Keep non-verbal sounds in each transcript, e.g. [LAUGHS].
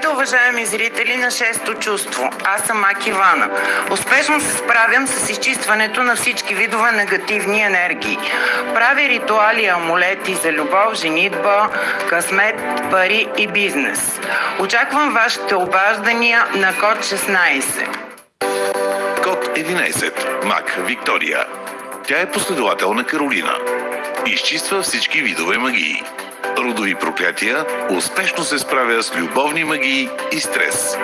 Здравейте, уважаеми зрители на Шесто чувство. Аз съм Ак Ивана. Успешно се справям с изчистването на всички видове негативни енергии. Правя ритуали амулети за любов, женитба, късмет, пари и бизнес. Очаквам вашите обаждания на код 16. Код 11. Мак Виктория. Тя е последовател на Каролина. Изчиства всички видове магии. Родови проклятия, успешно се справя с любовни магии и стрес.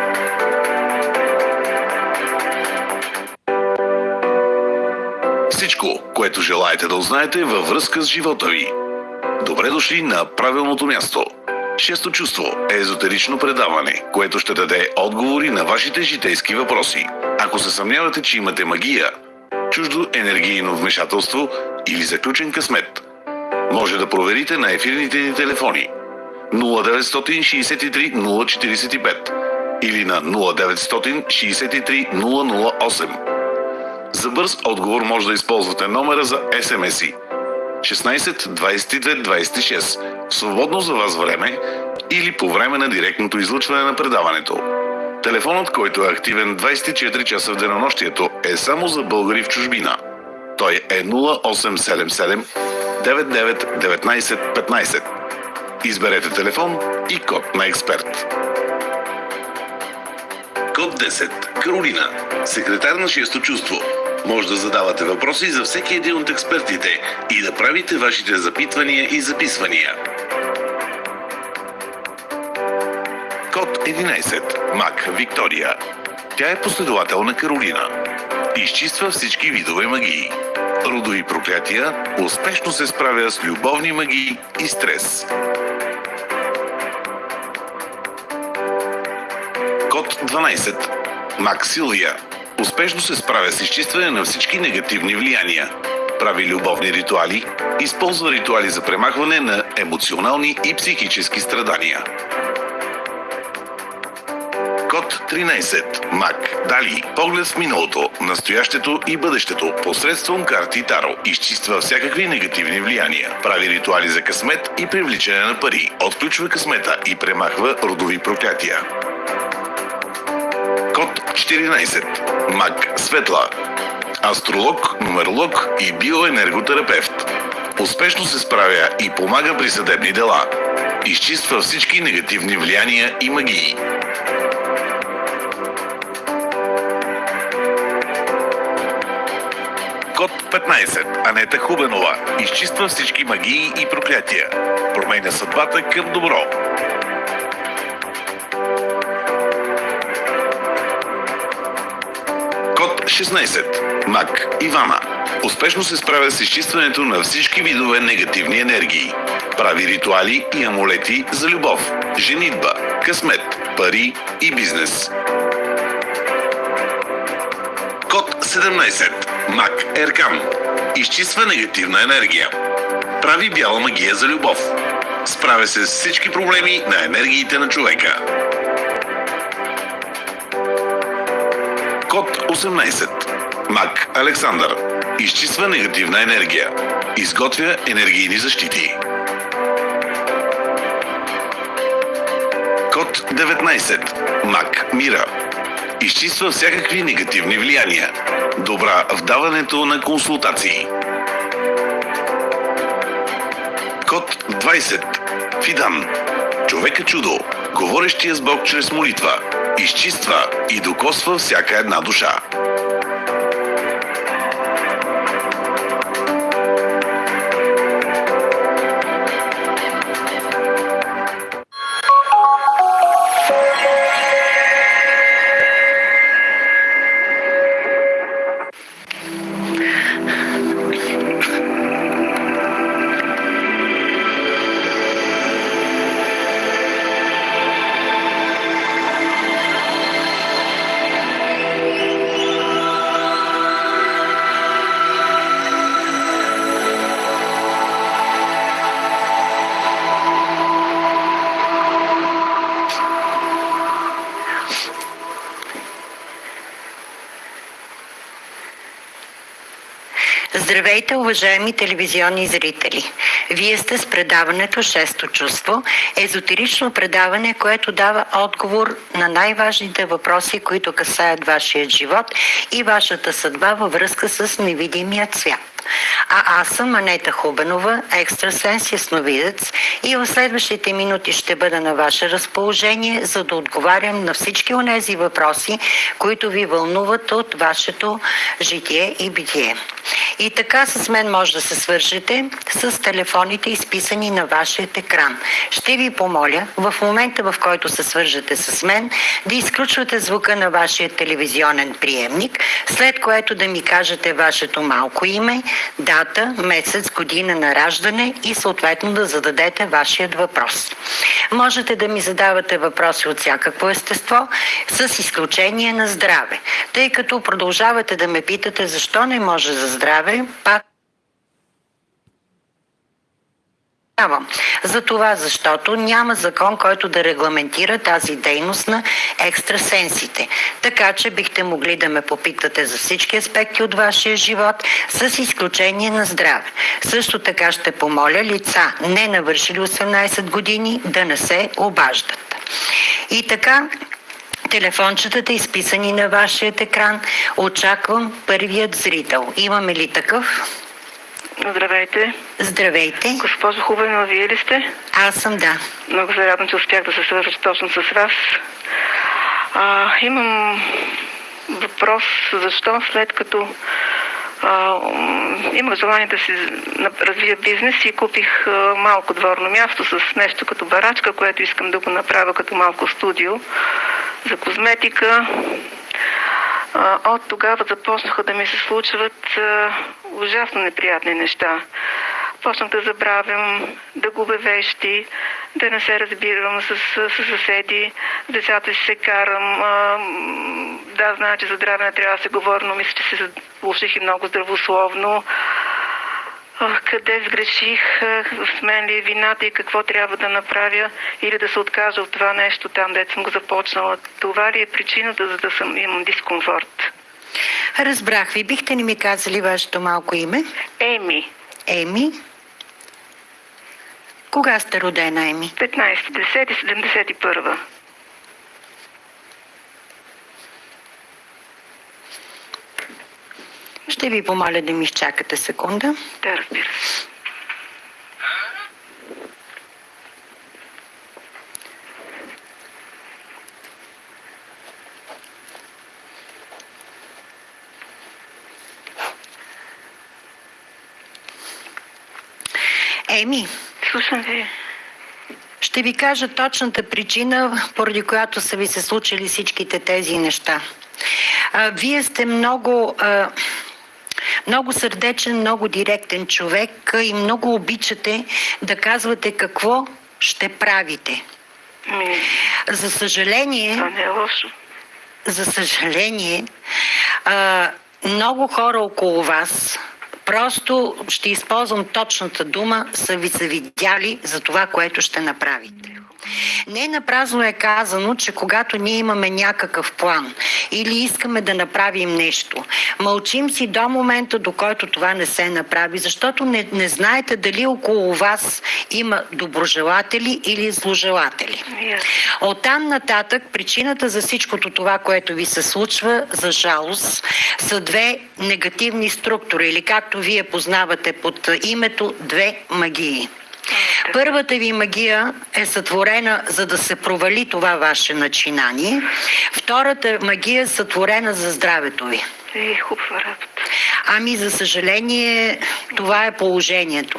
Всичко, което желаете да узнаете във връзка с живота ви. Добре дошли на правилното място. Шесто чувство е езотерично предаване, което ще даде отговори на вашите житейски въпроси. Ако се съмнявате, че имате магия, чуждо енергийно вмешателство или заключен късмет, може да проверите на ефирните ни телефони 0963 045 или на 0963 008. За бърз отговор може да използвате номера за SMS-и 16 22 26 в свободно за вас време или по време на директното излъчване на предаването. Телефонът, който е активен 24 часа в денонощието, е само за българи в чужбина. Той е 0877 99 19 15. Изберете телефон и код на експерт. Код 10. Каролина. Секретар на 6 чувство. Може да задавате въпроси за всеки един от експертите и да правите вашите запитвания и записвания. Код 11. Мак Виктория. Тя е последовател на Каролина. Изчиства всички видове магии. Родови проклятия, успешно се справя с любовни магии и стрес. Код 12. Мак Силвия. Успешно се справя с изчистване на всички негативни влияния. Прави любовни ритуали, използва ритуали за премахване на емоционални и психически страдания. Код 13. Мак. Дали. Поглед в миналото, настоящето и бъдещето посредством карти Таро. Изчиства всякакви негативни влияния. Прави ритуали за късмет и привличане на пари. Отключва късмета и премахва родови проклятия. Код 14. Мак Светла. Астролог, нумеролог и биоенерготерапевт. Успешно се справя и помага при съдебни дела. Изчиства всички негативни влияния и магии. Код 15. Анета Хубенова. Изчиства всички магии и проклятия. Променя съдбата към добро. Код 16. Мак Ивана. Успешно се справя с изчистването на всички видове негативни енергии. Прави ритуали и амулети за любов, женитба, късмет, пари и бизнес. Код 17. Мак Еркам. Изчиства негативна енергия. Прави бяла магия за любов. Справя се с всички проблеми на енергиите на човека. Код 18. Мак Александър. Изчиства негативна енергия. Изготвя енергийни защити. Код 19. Мак Мира. Изчиства всякакви негативни влияния. Добра в даването на консултации. Код 20. Фидан. Човека чудо. Говорещия с Бог чрез молитва. Изчиства и докосва всяка една душа. Здравейте, уважаеми телевизионни зрители! Вие сте с предаването Шесто чувство, езотерично предаване, което дава отговор на най-важните въпроси, които касаят вашия живот и вашата съдба във връзка с невидимия свят. А аз съм Анета Хубенова, екстрасенс ясновидец и в следващите минути ще бъда на ваше разположение, за да отговарям на всички онези въпроси, които ви вълнуват от вашето житие и битие. И така с мен може да се свържете с телефоните, изписани на вашия екран. Ще ви помоля в момента, в който се свържете с мен, да изключвате звука на вашия телевизионен приемник, след което да ми кажете вашето малко име, дата, месец, година на раждане и съответно да зададете вашият въпрос. Можете да ми задавате въпроси от всякакво естество, с изключение на здраве, тъй като продължавате да ме питате защо не може за здраве, пак за това, защото няма закон, който да регламентира тази дейност на екстрасенсите. Така че бихте могли да ме попитате за всички аспекти от вашия живот, с изключение на здраве. Също така ще помоля лица, не навършили 18 години, да не се обаждат. И така, телефончетата, изписани на вашия екран, очаквам първият зрител. Имаме ли такъв? Здравейте. Здравейте. Госпожо Хубенова, вие ли сте? Аз съм, да. Много се радвам, че успях да се свържа точно с вас. А, имам въпрос, защо след като а, имах желание да си развия бизнес и купих а, малко дворно място с нещо като барачка, което искам да го направя като малко студио за козметика. От тогава започнаха да ми се случват ужасно неприятни неща. Почнах да забравям, да губя вещи, да не се разбирам с, с, с съседи, с децата си се карам. А, да, знае, че за здраве не трябва да се говори, но мисля, че се заблуших и много здравословно. Къде сгреших, с мен ли е вината и какво трябва да направя или да се откажа от това нещо там, дето съм го започнала. Това ли е причината, за да съм, имам дискомфорт? Разбрах ви. Бихте ли ми казали вашето малко име? Еми, Еми. Кога сте родена, Еми? 15.10.71. Ще ви помоля да ми изчакате секунда. Да, разбира се. Еми, Слушам ви. ще ви кажа точната причина, поради която са ви се случили всичките тези неща. А, вие сте много... А, много сърдечен, много директен човек и много обичате да казвате какво ще правите. Ми, За съжаление, не е лошо. за съжаление, а, много хора около вас, просто ще използвам точната дума, са ви завидяли за това, което ще направите. Не на празно е казано, че когато ние имаме някакъв план или искаме да направим нещо, мълчим си до момента, до който това не се направи, защото не, не знаете дали около вас има доброжелатели или зложелатели. Оттам нататък причината за всичкото това, което ви се случва, за жалост, са две негативни структури или както вие познавате под името две магии. Първата ви магия е сътворена за да се провали това ваше начинание. Втората магия е сътворена за здравето ви. Е, хубава работа. Ами, за съжаление, това е положението.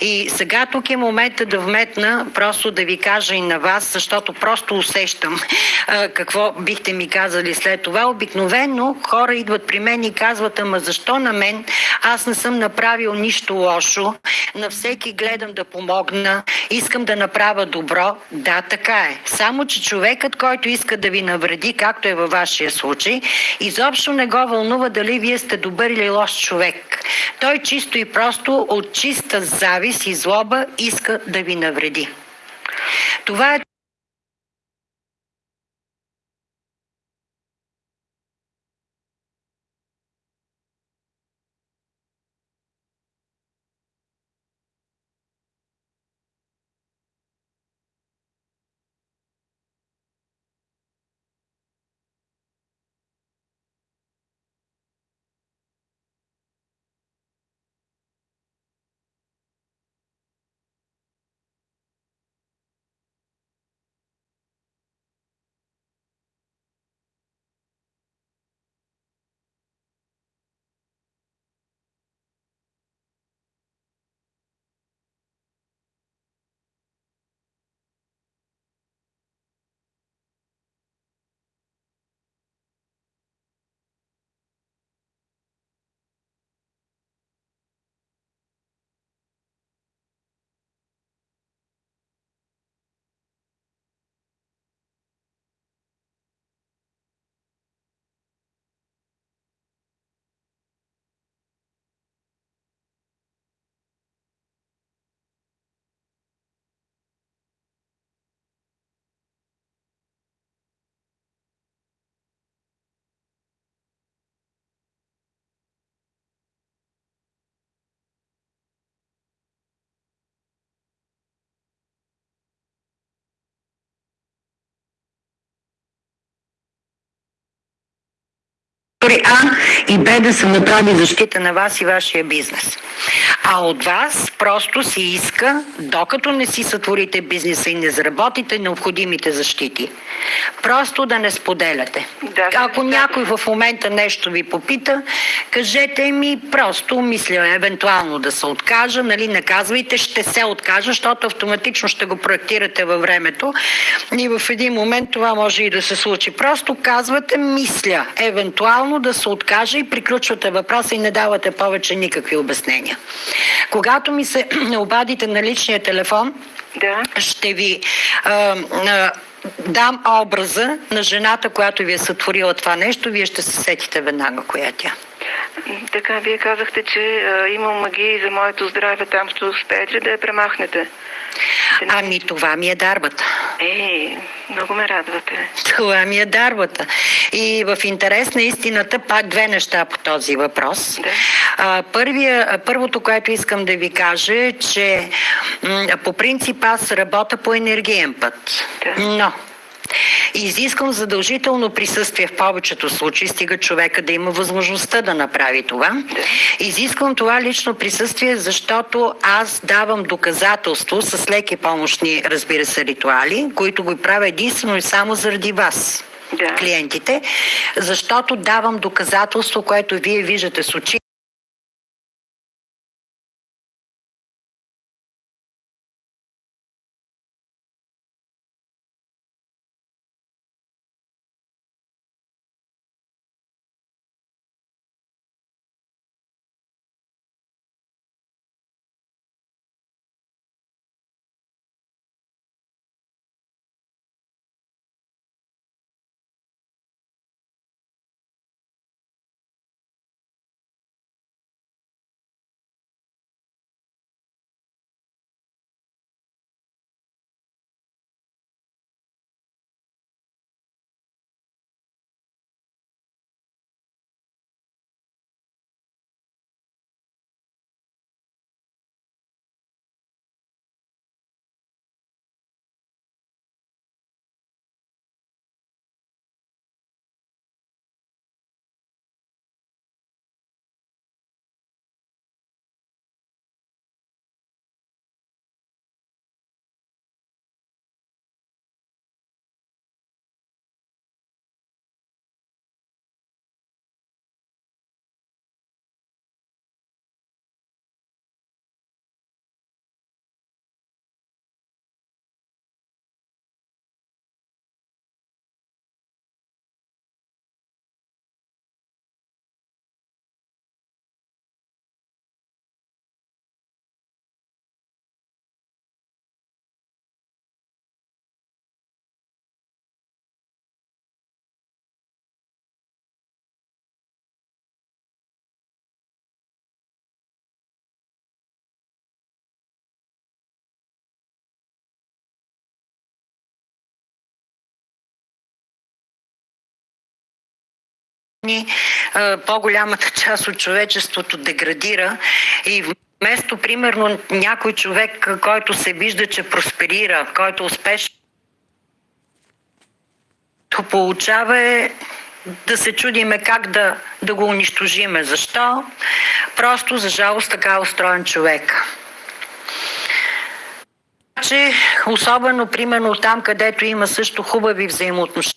И сега тук е момента да вметна, просто да ви кажа и на вас, защото просто усещам а, какво бихте ми казали след това. Обикновено хора идват при мен и казват, ама защо на мен? Аз не съм направил нищо лошо. На всеки гледам да помогна. Искам да направя добро. Да, така е. Само, че човекът, който иска да ви навреди, както е във вашия случай, изобщо не го вълнува дали вие сте добър или лош човек. Той чисто и просто от чиста завист и злоба иска да ви навреди. Това е А и Б да се направи защита на вас и вашия бизнес. А от вас просто се иска, докато не си сътворите бизнеса и не заработите необходимите защити, просто да не споделяте. Да, Ако да. някой в момента нещо ви попита, кажете ми просто, мисля, евентуално да се откажа, нали, не казвайте, ще се откажа, защото автоматично ще го проектирате във времето и в един момент това може и да се случи. Просто казвате, мисля, евентуално да се откажа и приключвате въпроса и не давате повече никакви обяснения. Когато ми се [CLEARS THROAT] обадите на личния телефон, Да. ще ви а, а, дам образа на жената, която ви е сътворила това нещо, вие ще се сетите веднага коя е тя. Така, вие казахте, че а, има магия и за моето здраве. Там ще успеете ли да я премахнете? Ами това ми е дарбата. Е, много ме радвате. Това ми е дарбата. И в интерес на истината пак две неща по този въпрос. Да. А, първия, първото, което искам да ви кажа е, че м, по принцип аз работя по енергиен път. Да. Но изисквам задължително присъствие в повечето случаи, стига човека да има възможността да направи това. Изисквам това лично присъствие, защото аз давам доказателство с леки помощни, разбира се, ритуали, които го правя единствено и само заради вас Да. клиентите, защото давам доказателство, което вие виждате с очи. По-голямата част от човечеството деградира и вместо, примерно, някой човек, който се вижда, че просперира, който е успешно получава е да се чудиме как да, да го унищожиме. Защо? Просто, за жалост, така е устроен човек. че особено примерно там, където има също хубави взаимоотношения,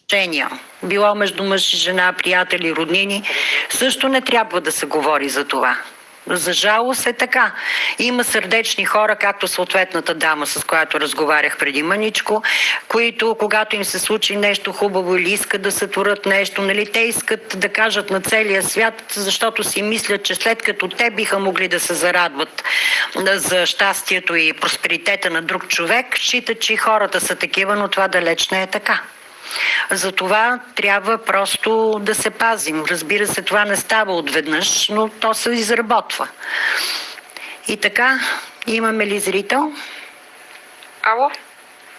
било между мъж и жена, приятели, роднини, също не трябва да се говори за това. За жалост е така. Има сърдечни хора, както съответната дама, с която разговарях преди мъничко, които, когато им се случи нещо хубаво или искат да сътворят нещо, нали, те искат да кажат на целия свят, защото си мислят, че след като те биха могли да се зарадват за щастието и просперитета на друг човек, считат, че хората са такива, но това далеч не е така. Затова трябва просто да се пазим. Разбира се, това не става отведнъж, но то се изработва. И така, имаме ли зрител? Ало?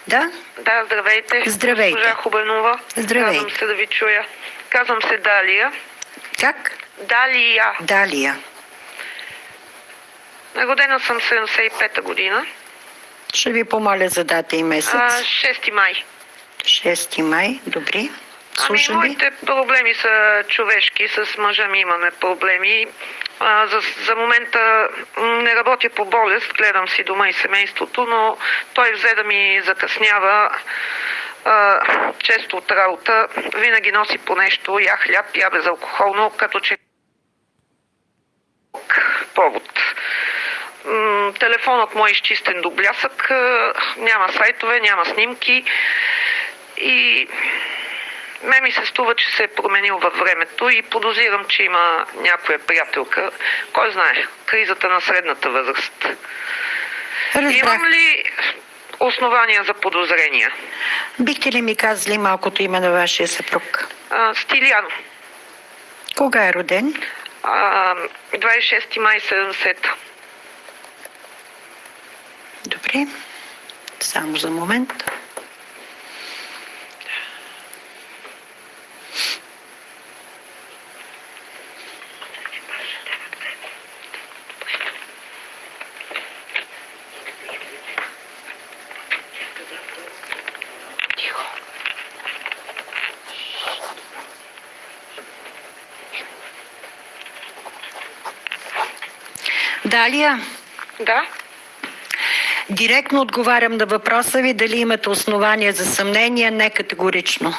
Да? Да, здравейте. Здравейте. Госпожа Хубенова. Здравейте. Казвам се да ви чуя. Казвам се Далия. Как? Далия. Далия. Родена съм 75-та година. Ще ви помоля за дата и месец. А, 6 май. 6 май, добре. Слушам ами, моите проблеми са човешки. С мъжа ми имаме проблеми. А, за, за момента не работя по болест, гледам си дома и семейството, но той взе да ми закъснява а, често от работа. Винаги носи по нещо, я хляб, я безалкохолно, като че повод. Телефонът му е изчистен до блясък, няма сайтове, няма снимки и ме ми се струва, че се е променил във времето и подозирам, че има някоя приятелка. Кой знае, кризата на средната възраст. Разбрах. Имам ли основания за подозрения? Бихте ли ми казали малкото име на вашия съпруг? А, Стиляно. Кога е роден? А, 26 май 70. Добре. Само за момент. Далия, Да? директно отговарям на въпроса ви дали имате основания за съмнение, не категорично.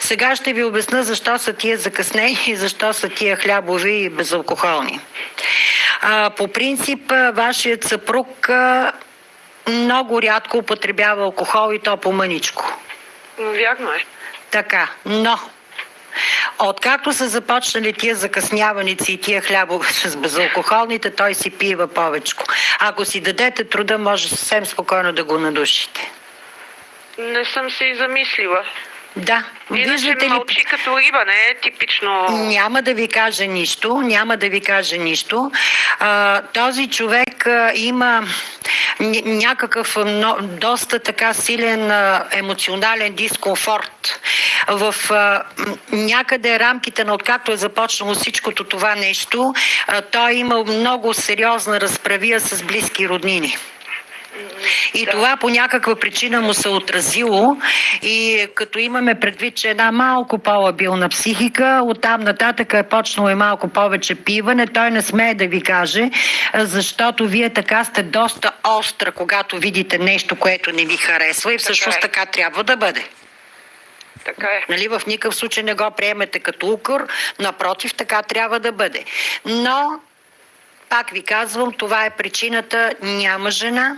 Сега ще ви обясна защо са тия закъснени и защо са тия хлябови и безалкохолни. А, по принцип, вашият съпруг а, много рядко употребява алкохол и то по-мъничко. М, Вярно е. Така, но откакто са започнали тия закъсняваници и тия хлябове с безалкохолните, той си пива повечко. Ако си дадете труда, може съвсем спокойно да го надушите. Не съм се и замислила. Да, виждате ли... мълчи като риба, не е типично... Няма да ви кажа нищо, няма да ви кажа нищо. А, този човек а, има ня- някакъв но, доста така силен а, емоционален дискомфорт. В а, някъде рамките на откакто е започнало всичкото това нещо, а, той е имал много сериозна разправия с близки роднини. И това по някаква причина му се отразило и като имаме предвид, че една малко по-лабилна психика, оттам нататък е почнало и малко повече пиване, той не смее да ви каже, защото вие така сте доста остра, когато видите нещо, което не ви харесва и всъщност е. така трябва да бъде. Така е. Нали, в никакъв случай не го приемете като укор, напротив, така трябва да бъде. Но, пак ви казвам, това е причината, няма жена,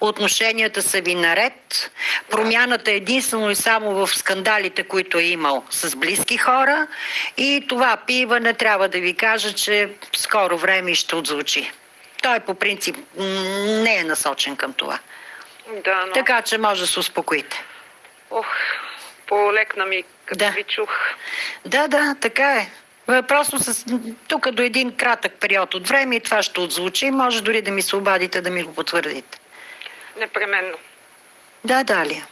отношенията са ви наред, промяната е единствено и само в скандалите, които е имал с близки хора и това пиване трябва да ви кажа, че скоро време ще отзвучи. Той по принцип не е насочен към това. Да, но... Така че може да се успокоите. Ох, полекна ми, като Да. ви чух. Да, да, така е. Е, Просто с, тук до един кратък период от време и това ще отзвучи. Може дори да ми се обадите да ми го потвърдите. Непременно. Да, Далия.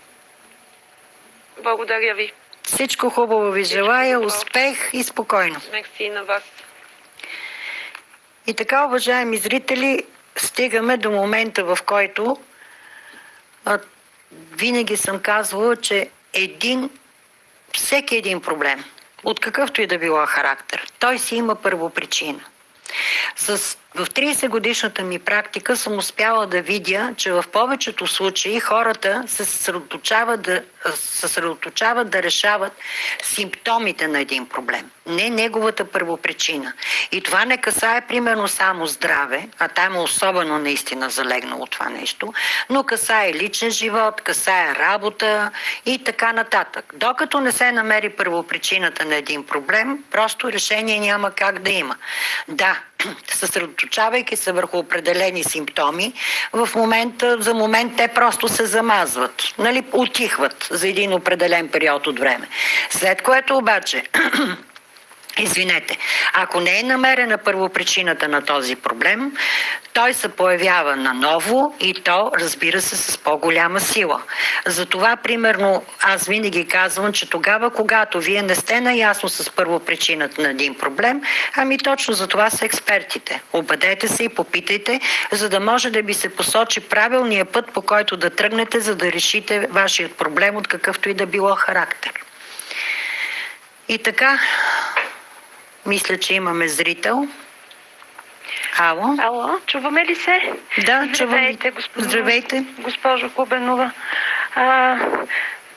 Благодаря ви. Всичко хубаво ви желая, успех и спокойно. Мерси на вас. И така, уважаеми зрители, стигаме до момента, в който а, винаги съм казвала, че един, всеки един проблем, от какъвто и да било характер, той си има първопричина. С, в 30 годишната ми практика съм успяла да видя, че в повечето случаи хората се съсредоточават да, съсредоточават да решават симптомите на един проблем, не неговата първопричина. И това не касае примерно само здраве, а там е особено наистина залегнало това нещо, но касае личен живот, касае работа и така нататък. Докато не се намери първопричината на един проблем, просто решение няма как да има. Да, съсредоточавайки се върху определени симптоми, в момента, за момент те просто се замазват, нали, отихват за един определен период от време. След което обаче [CLEARS THROAT] Извинете, ако не е намерена първопричината на този проблем, той се появява наново и то, разбира се, с по-голяма сила. Затова, примерно, аз винаги казвам, че тогава, когато вие не сте наясно с първопричината на един проблем, ами точно за това са експертите. Обадете се и попитайте, за да може да ви се посочи правилния път, по който да тръгнете, за да решите вашият проблем от какъвто и да било характер. И така, мисля, че имаме зрител. Ало? Ало, чуваме ли се? Да. Здравейте, господин. Здравейте. Госпожо Кубенова. А,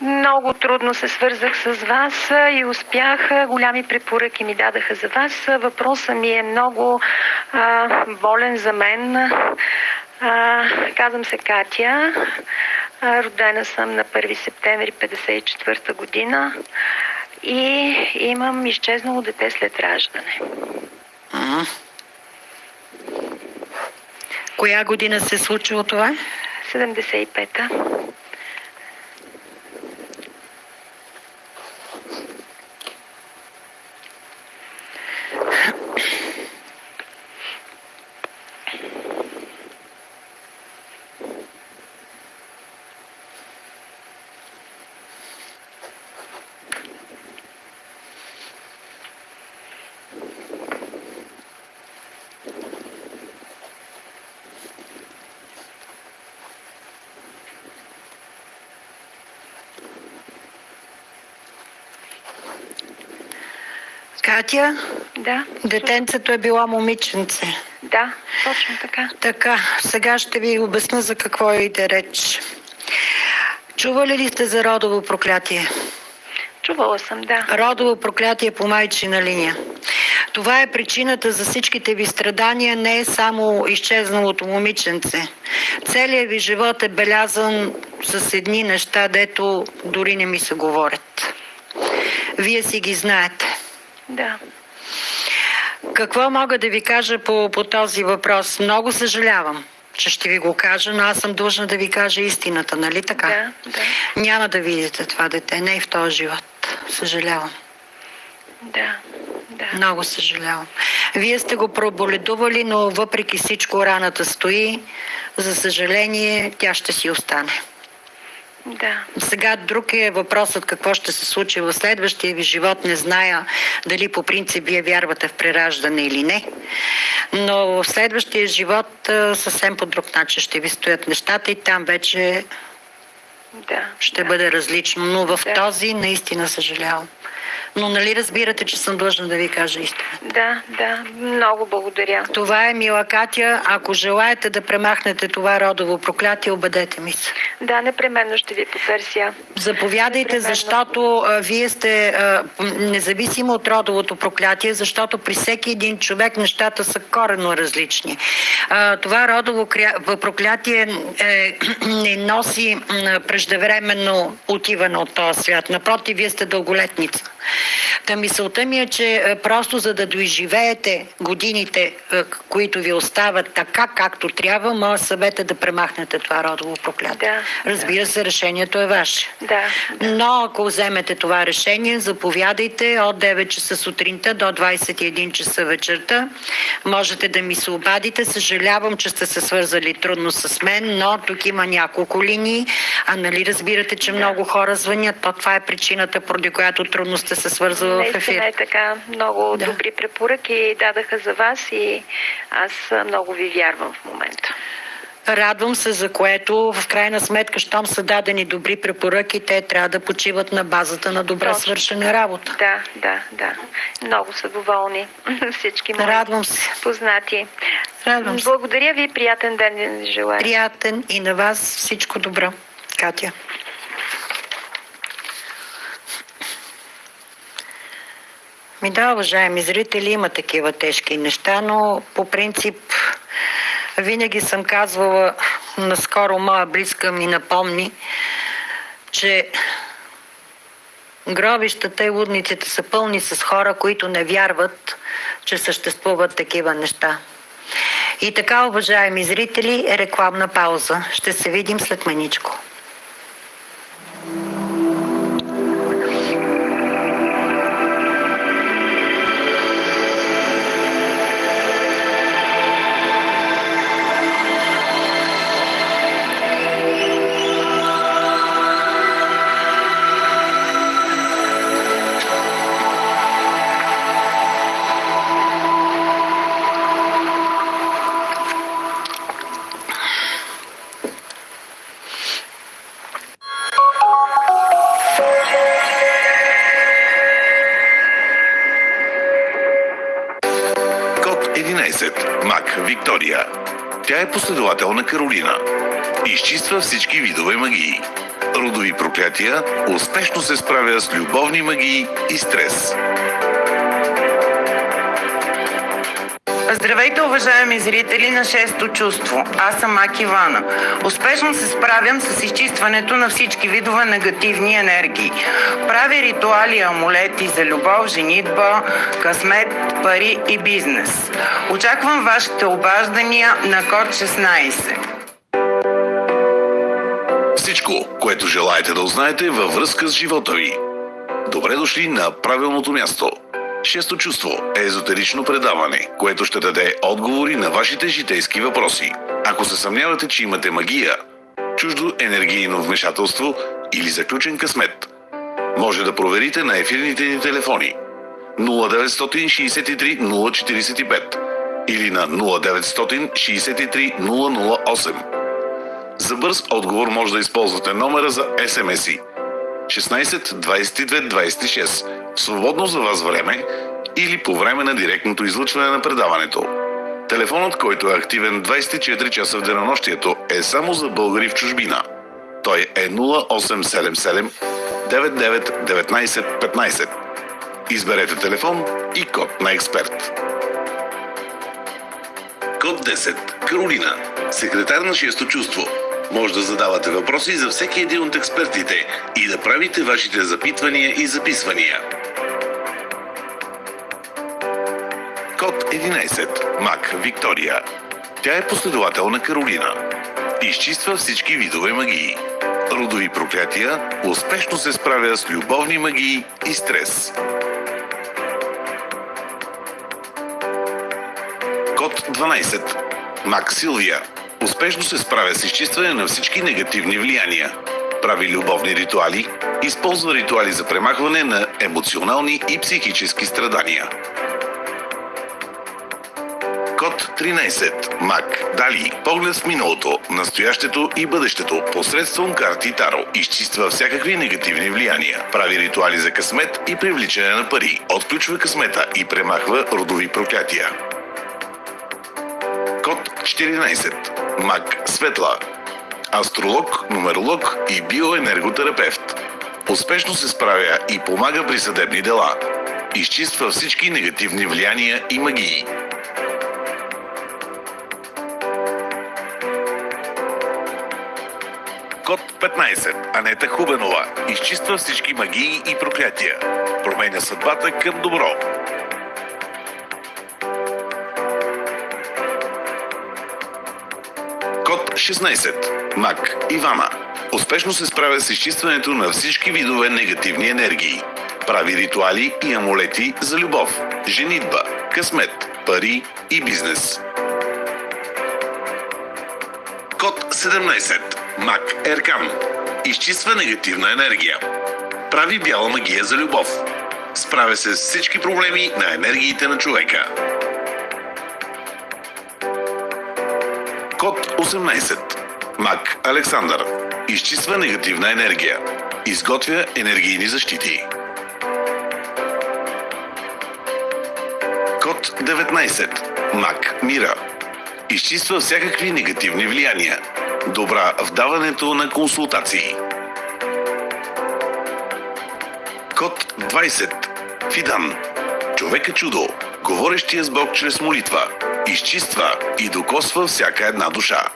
много трудно се свързах с вас и успях. Голями препоръки ми дадаха за вас. Въпросът ми е много а, болен за мен. А, казвам се Катя. А, родена съм на 1 септември 54 година и имам изчезнало дете след раждане. М. Коя година се е случило това? 75-та. Катя, Да. детенцето е било момиченце. Да, точно така. Така, сега ще ви обясня за какво иде реч. Чували ли сте за родово проклятие? Чувала съм, да. Родово проклятие по майчина линия. Това е причината за всичките ви страдания, не е само изчезналото момиченце. Целият ви живот е белязан с едни неща, дето дори не ми се говорят. Вие си ги знаете. Да. Какво мога да ви кажа по, по този въпрос? Много съжалявам, че ще ви го кажа, но аз съм длъжна да ви кажа истината, нали така? Да, да. Няма да видите това дете, не и в този живот. Съжалявам. Да. Да. Много съжалявам. Вие сте го проболедували, но въпреки всичко раната стои. За съжаление, тя ще си остане. Да. Сега друг е въпросът какво ще се случи в следващия ви живот. Не зная дали по принцип вие вярвате в прераждане или не. Но в следващия живот съвсем по друг начин ще ви стоят нещата и там вече Да. ще да. бъде различно. Но в Да. този наистина съжалявам. Но нали разбирате, че съм длъжна да ви кажа истина? Да, да. Много благодаря. Това е мила Катя. Ако желаете да премахнете това родово проклятие, обадете ми се. Да, непременно ще ви потърся. Заповядайте, Непременно. защото а, вие сте а, независимо от родовото проклятие, защото при всеки един човек нещата са коренно различни. А, това родово проклятие е, [CLEARS THROAT] не носи преждевременно отиване от този свят. Напротив, вие сте дълголетница. Та мисълта ми е, че е, просто за да доизживеете годините, е, които ви остават така, както трябва, моят съвет е да премахнете това родово проклятие. Да, Разбира се, решението е ваше. Да. Но ако вземете това решение, заповядайте от 9 часа сутринта до 21 часа вечерта. Можете да ми се обадите. Съжалявам, че сте се свързали трудно с мен, но тук има няколко линии. А нали разбирате, че много хора звънят, то това е причината, поради която трудно сте се свързали в ефир. Наистина е така. Много Да. добри препоръки дадаха за вас и аз много ви вярвам в момента. Радвам се, за което в крайна сметка, щом са дадени добри препоръки, те трябва да почиват на базата на добра Точно. свършена работа. Да, да, да. Много са доволни [LAUGHS] всички мои Радвам се. познати. Радвам се. Благодаря ви. Приятен ден желая. Приятен и на вас всичко добро. Катя. Ми да, уважаеми зрители, има такива тежки неща, но по принцип винаги съм казвала, наскоро моя близка ми напомни, че гробищата и лудниците са пълни с хора, които не вярват, че съществуват такива неща. И така, уважаеми зрители, рекламна пауза. Ще се видим след маничко. Любовни магии и стрес. Здравейте, уважаеми зрители на Шесто чувство. Аз съм Аки Ивана. Успешно се справям с изчистването на всички видове негативни енергии. Правя ритуали амулети за любов, женитба, късмет, пари и бизнес. Очаквам вашите обаждания на код 16. Всичко, което желаете да узнаете във връзка с живота ви. Добре дошли на правилното място. Шесто чувство е езотерично предаване, което ще даде отговори на вашите житейски въпроси. Ако се съмнявате, че имате магия, чуждо енергийно вмешателство или заключен късмет, може да проверите на ефирните ни телефони 0963 045 или на 0963 008. За бърз отговор може да използвате номера за SMS-и 16 22 26 в свободно за вас време или по време на директното излъчване на предаването. Телефонът, който е активен 24 часа в денонощието, е само за българи в чужбина. Той е 0877 99 19 15. Изберете телефон и код на експерт. Код 10. Каролина. Секретар на 6 чувство. Може да задавате въпроси за всеки един от експертите и да правите вашите запитвания и записвания. Код 11. Мак Виктория. Тя е последовател на Каролина. Изчиства всички видове магии. Родови проклятия, успешно се справя с любовни магии и стрес. Код 12. Мак Силвия. Успешно се справя с изчистване на всички негативни влияния. Прави любовни ритуали, използва ритуали за премахване на емоционални и психически страдания. Код 13. Мак. Дали. Поглед в миналото, настоящето и бъдещето посредством карти Таро. Изчиства всякакви негативни влияния. Прави ритуали за късмет и привличане на пари. Отключва късмета и премахва родови проклятия. Код 14. Мак Светла. Астролог, нумеролог и биоенерготерапевт. Успешно се справя и помага при съдебни дела. Изчиства всички негативни влияния и магии. Код 15. Анета Хубенова. Изчиства всички магии и проклятия. Променя съдбата към добро. 16. Мак Ивана. Успешно се справя с изчистването на всички видове негативни енергии. Прави ритуали и амулети за любов, женитба, късмет, пари и бизнес. Код 17. Мак Еркан. Изчиства негативна енергия. Прави бяла магия за любов. Справя се с всички проблеми на енергиите на човека. Код 18. Мак Александър. Изчиства негативна енергия. Изготвя енергийни защити. Код 19. Мак Мира. Изчиства всякакви негативни влияния. Добра в даването на консултации. Код 20. Фидан. Човек е чудо. Говорещия с Бог чрез молитва. Изчиства и докосва всяка една душа.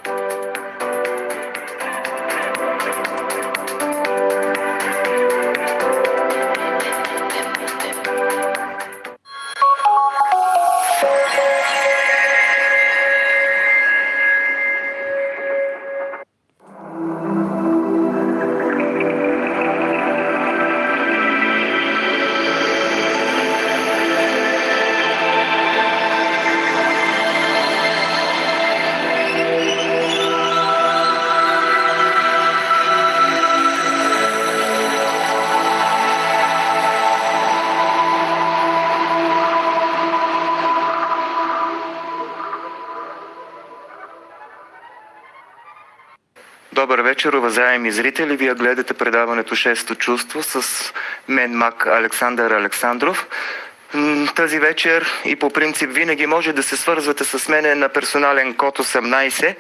Вечер, уважаеми зрители. Вие гледате предаването Шесто чувство с мен Мак Александър Александров. Тази вечер и по принцип винаги може да се свързвате с мене на персонален код 18,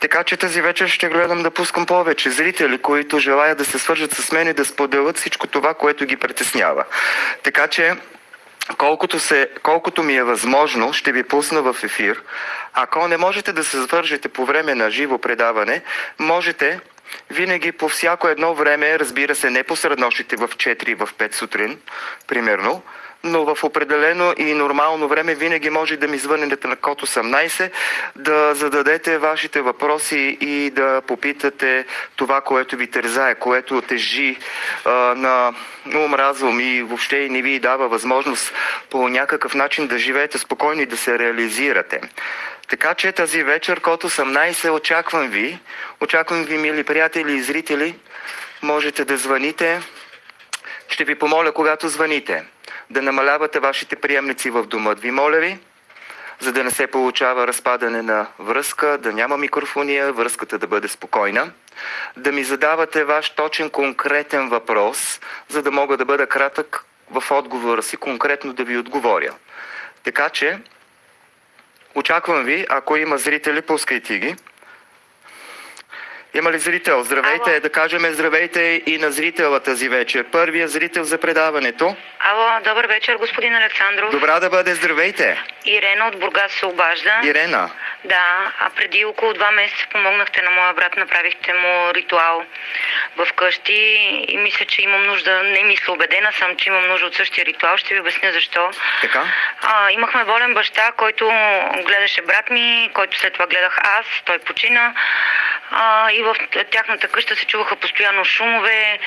така че тази вечер ще гледам да пускам повече зрители, които желаят да се свържат с мен и да споделят всичко това, което ги притеснява. Така че колкото, се, колкото ми е възможно, ще ви пусна в ефир. Ако не можете да се свържете по време на живо предаване, можете винаги по всяко едно време, разбира се, не по среднощите в 4 и в 5 сутрин, примерно, но в определено и нормално време винаги може да ми звънете на код 18, да зададете вашите въпроси и да попитате това, което ви тързае, което тежи а, на ум, разум и въобще не ви дава възможност по някакъв начин да живеете спокойно и да се реализирате. Така че тази вечер, код 18, очаквам ви. Очаквам ви, мили приятели и зрители. Можете да звъните. Ще ви помоля, когато звъните, да намалявате вашите приемници в дома. Ви моля ви, за да не се получава разпадане на връзка, да няма микрофония, връзката да бъде спокойна. Да ми задавате ваш точен конкретен въпрос, за да мога да бъда кратък в отговора си, конкретно да ви отговоря. Така че, очаквам ви, ако има зрители, пускайте ги. Има ли зрител? Здравейте, Ало. да кажем здравейте и на зрителя тази вечер. Първият зрител за предаването. Ало, добър вечер, господин Александров. Добра да бъде, здравейте. Ирена от Бургас се обажда. Ирена. Да, а преди около два месеца помогнахте на моя брат, направихте му ритуал в къщи и мисля, че имам нужда, не мисля, убедена съм, че имам нужда от същия ритуал. Ще ви обясня защо. Така? А, имахме болен баща, който гледаше брат ми, който след това гледах аз, той почина. А, и в тяхната къща се чуваха постоянно шумове.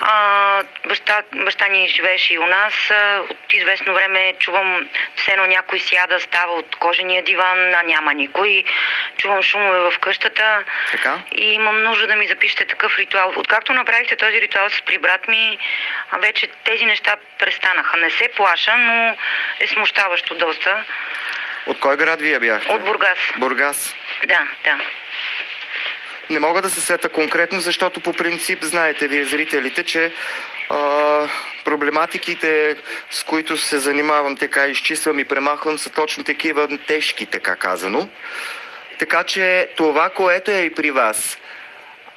А, баща, баща ни живееше и у нас. От известно време чувам все едно някой сяда, става от кожения диван, а няма никой. Чувам шумове в къщата. Така. И имам нужда да ми запишете такъв ритуал. Откакто направихте този ритуал с при брат ми, вече тези неща престанаха. Не се плаша, но е смущаващо доста. От кой град вие бяхте? От Бургас. Бургас. Да, да. Не мога да се сета конкретно, защото по принцип знаете вие зрителите, че а, проблематиките, с които се занимавам, така изчиствам и премахвам, са точно такива тежки, така казано. Така че това, което е и при вас,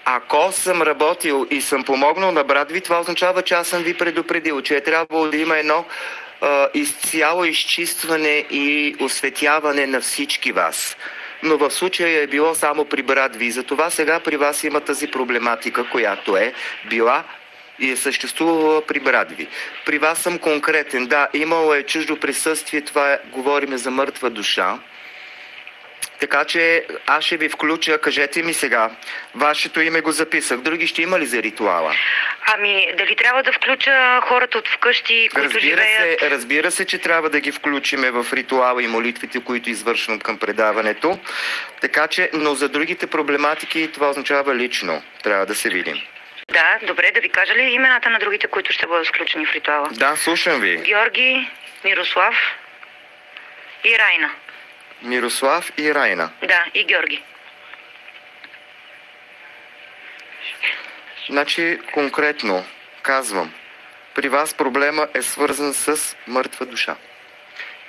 ако съм работил и съм помогнал на брат ви, това означава, че аз съм ви предупредил, че е трябвало да има едно а, изцяло изчистване и осветяване на всички вас. Но в случая е било само при брат ви. Затова сега при вас има тази проблематика, която е била и е съществувала при брат ви. При вас съм конкретен. Да, имало е чуждо присъствие, това е, говориме за мъртва душа. Така че аз ще ви включа, кажете ми сега. Вашето име го записах. Други ще има ли за ритуала? Ами, дали трябва да включа хората от вкъщи, които Разбира живеят? се, разбира се, че трябва да ги включиме в ритуала и молитвите, които извършвам към предаването. Така че, но за другите проблематики това означава лично. Трябва да се видим. Да, добре, да ви кажа ли имената на другите, които ще бъдат включени в ритуала? Да, слушам ви. Георги, Мирослав и Райна. Мирослав и Райна. Да, и Георги. Значи, конкретно казвам, при вас проблема е свързан с мъртва душа.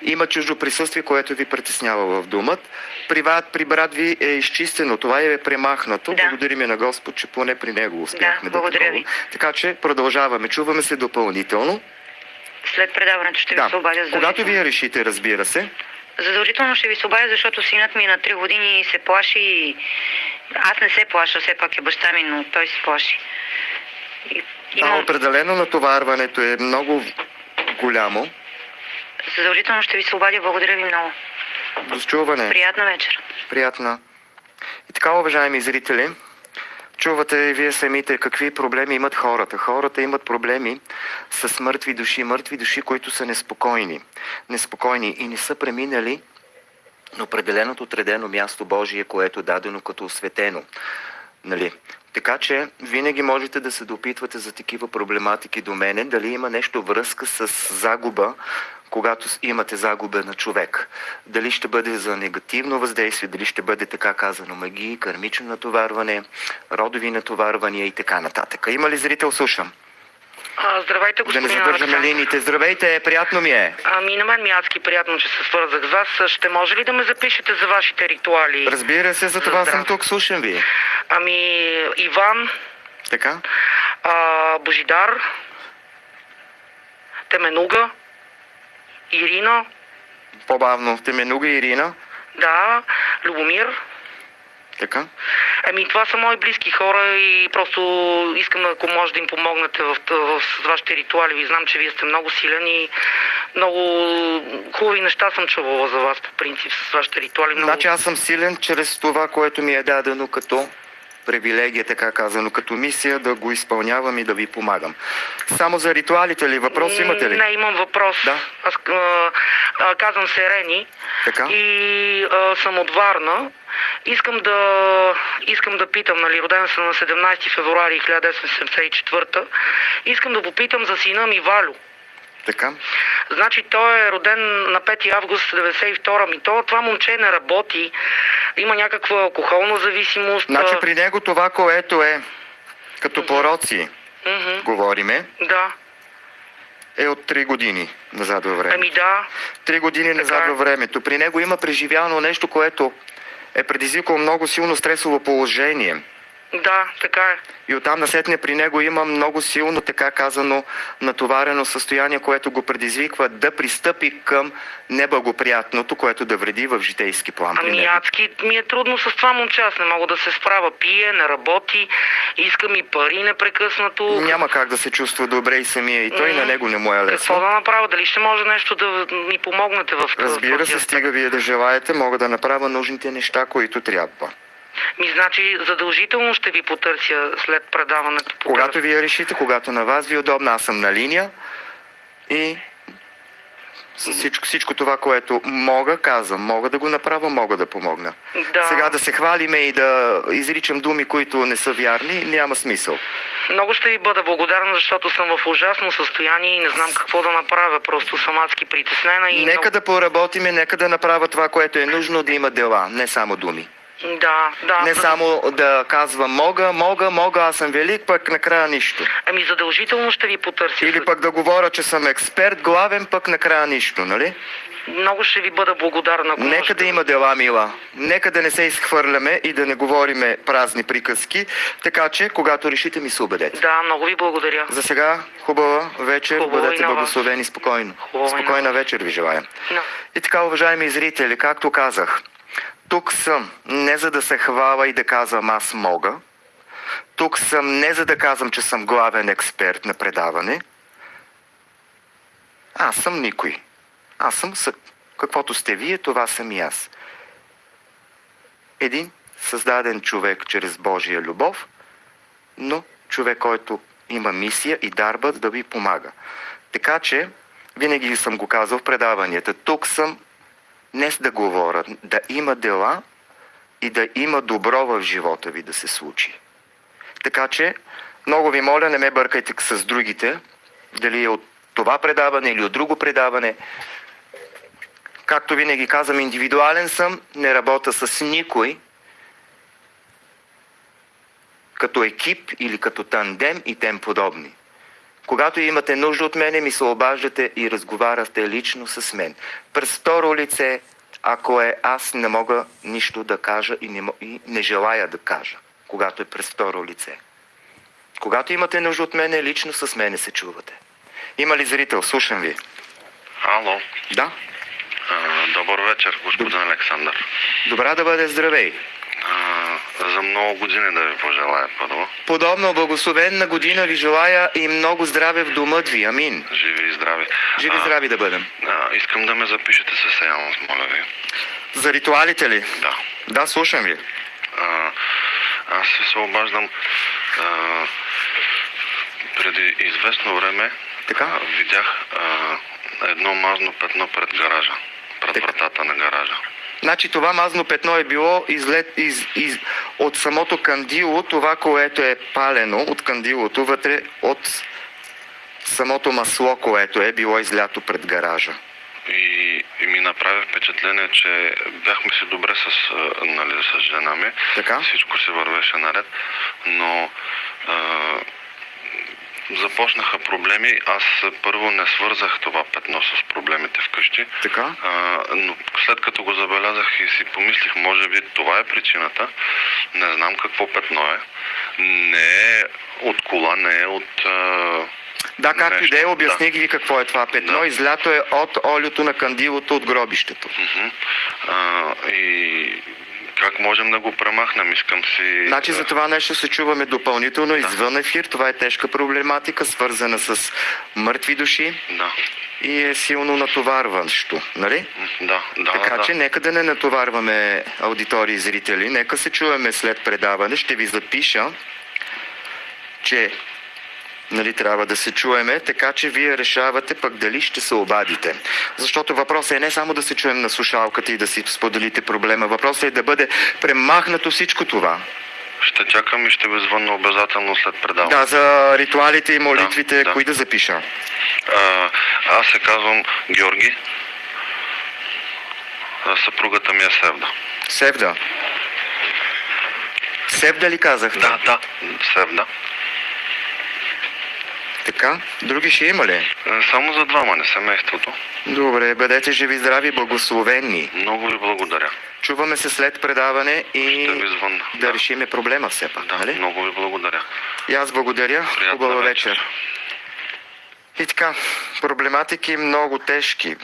Има чуждо присъствие, което ви притеснява в думът. При, ва- при брат ви е изчистено, това е премахнато. Да. Благодарим на Господ, че поне при него успяхме Да, благодаря такова. ви. Така че продължаваме. Чуваме се допълнително. След предаването ще ви Да, се обадя когато задължително. вие решите, разбира се. Задължително ще ви се обадя, защото синът ми е на 3 години се плаши. и- Аз не се плаша, все пак е баща ми, но той се плаши. И, Да, имам... определено натоварването е много голямо. Задължително ще ви се обадя. Благодаря ви много. До чуване. Приятна вечер. Приятна. И така, уважаеми зрители, чувате и вие самите какви проблеми имат хората. Хората имат проблеми с мъртви души, мъртви души, които са неспокойни. Неспокойни и не са преминали на определеното отредено място Божие, което е дадено като осветено. Нали? Така че винаги можете да се допитвате за такива проблематики до мене, дали има нещо връзка с загуба, когато имате загуба на човек. Дали ще бъде за негативно въздействие, дали ще бъде така казано магии, кармично натоварване, родови натоварвания и така нататък. Има ли зрител? Слушам. А, здравейте, Да не господин задържаме Александър. линиите. Здравейте, приятно ми е. Ами на мен ми е адски приятно, че се свързах с вас. Ще може ли да ме запишете за вашите ритуали? Разбира се, за това Здрав- съм тук, слушам ви. Ами Иван, Така? а, Божидар, Теменуга, Ирина, По-бавно. Теменуга Ирина. да, Любомир. Така? Ами това са мои близки хора и просто искам, ако може да им помогнете в, в, с вашите ритуали. Ви знам, че вие сте много силен и много хубави неща съм чувала за вас по принцип с вашите ритуали. Много... Значи аз съм силен чрез това, което ми е дадено като привилегия, така казано, като мисия да го изпълнявам и да ви помагам. Само за ритуалите ли? Въпрос имате ли? Не, имам въпрос. Да. Аз а, а, казвам се Рени Така. и а, съм от Варна. Искам да, искам да питам, нали, роден съм на 17 февруари 1974. Искам да попитам за сина ми Валю. Така. Значи той е роден на 5 август 92 ми. То, това момче не работи. Има някаква алкохолна зависимост. Значи при него това, което е като пороци, мгм, говориме, Да. е от 3 години назад във време. Ами да. Три години назад е. във времето. При него има преживяно нещо, което е предизвикало много силно стресово положение. Да, така е. И оттам насетне при него има много силно, така казано, натоварено състояние, което го предизвиква да пристъпи към неблагоприятното, което да вреди в житейски план Ами адски ми е трудно с това момче. Аз не мога да се справя. Пие, не работи, иска ми пари непрекъснато. Няма как да се чувства добре и самия и той, М. на него не му е Какво лесно. да направя? Дали ще може нещо да ми помогнете в Разбира този се, стига вие да желаете, мога да направя нужните неща, които трябва. Ми значи задължително ще ви потърся след предаването. по Когато телефон. вие решите, когато на вас ви е удобно, аз съм на линия и всичко, всичко това, което мога, казвам, мога да го направя, мога да помогна. Да. Сега да се хвалиме и да изричам думи, които не са вярни, няма смисъл. Много ще ви бъда благодарна, защото съм в ужасно състояние и не знам какво да направя. Просто съм адски притеснена и... Нека много- да поработиме, нека да направя това, което е нужно, да има дела, не само думи. Да, да. Не само да казвам мога, мога, мога, аз съм велик, пък накрая нищо. Ами задължително ще ви потърся. Или пък да говоря, че съм експерт, главен, пък накрая нищо, нали? Много ще ви бъда благодарна. ако Нека можете. да има дела, мила. Нека да не се изхвърляме и да не говориме празни приказки, така че, когато решите, ми се убедете. Да, много ви благодаря. За сега, хубава вечер, Хубава бъдете благословени спокойно. Хубава Спокойна вечер ви желая. Да. И така, уважаеми зрители, както казах, тук съм не за да се хвала и да казвам аз мога. Тук съм не за да казвам, че съм главен експерт на предаване. Аз съм никой. Аз съм съ... каквото сте вие, това съм и аз. Един създаден човек чрез Божия любов, но човек, който има мисия и дарба да ви помага. Така че, винаги съм го казал в предаванията, тук съм не с да говоря, да има дела и да има добро в живота ви да се случи. Така че, много ви моля, не ме бъркайте с другите, дали е от това предаване или от друго предаване. Както винаги казвам, индивидуален съм, не работя с никой, като екип или като тандем и тем подобни. Когато имате нужда от мене, ми се обаждате и разговаряте лично с мен. През второ лице, ако е аз не мога нищо да кажа и не, и не желая да кажа, когато е през второ лице. Когато имате нужда от мене, лично с мене се чувате. Има ли зрител? Слушам ви. Ало, Да? добър вечер, господин Александър. Добра да бъде здравей. За много години да ви пожелая първо. Подобно благословенна година ви желая и много здраве в домът ви. Амин. Живи и здрави. Живи А, здрави да бъдем. А, искам да ме запишете със сеанс, моля ви. За ритуалите ли? Да. Да, слушам ви. А, аз се обаждам а, преди известно време Така. а, видях а, едно мазно петно пред гаража. Пред Така. вратата на гаража. Значи това мазно петно е било излет, из, из, от самото кандило, това, което е палено от кандилото, вътре от самото масло, което е било излято пред гаража. И, и ми направи впечатление, че бяхме си добре с, нали, с жена ми. Така. Всичко се вървеше наред, но а, започнаха проблеми. Аз първо не свързах това петно с проблемите вкъщи. Така? А, но след като го забелязах и си помислих, може би това е причината. Не знам какво петно е. Не е от кола, не е от... А... Да, както и да е, обясних ви какво е това петно. Да. Излято е от олиото на кандилото от гробището. Мгм. А, и как можем да го премахнем? Искам си... Значи за това нещо се чуваме допълнително извън ефир. Това е тежка проблематика, свързана с мъртви души Да. и е силно натоварващо. Нали? Да, да, Така да. че нека да не натоварваме аудитории и зрители. Нека се чуваме след предаване. Ще ви запиша, че нали, трябва да се чуеме, така че вие решавате пък дали ще се обадите. Защото въпросът е не само да се чуем на слушалката и да си споделите проблема. Въпросът е да бъде премахнато всичко това. Ще чакам и ще ви звънна обязателно след предаване. Да, за ритуалите и молитвите, Да, да. кои да запиша? А, аз се казвам Георги. А, съпругата ми е Севда. Севда. Севда ли казахте? Да, да, Севда. Така. Други ще има ли? Е, Само за двама, не семейството. Добре, бъдете живи, здрави, благословени. Много ви благодаря. Чуваме се след предаване и да, Да. решиме проблема все пак, Да, нали? много ви благодаря. И аз благодаря. Приятна Хубава вечер. вечер. И така, проблематики много тежки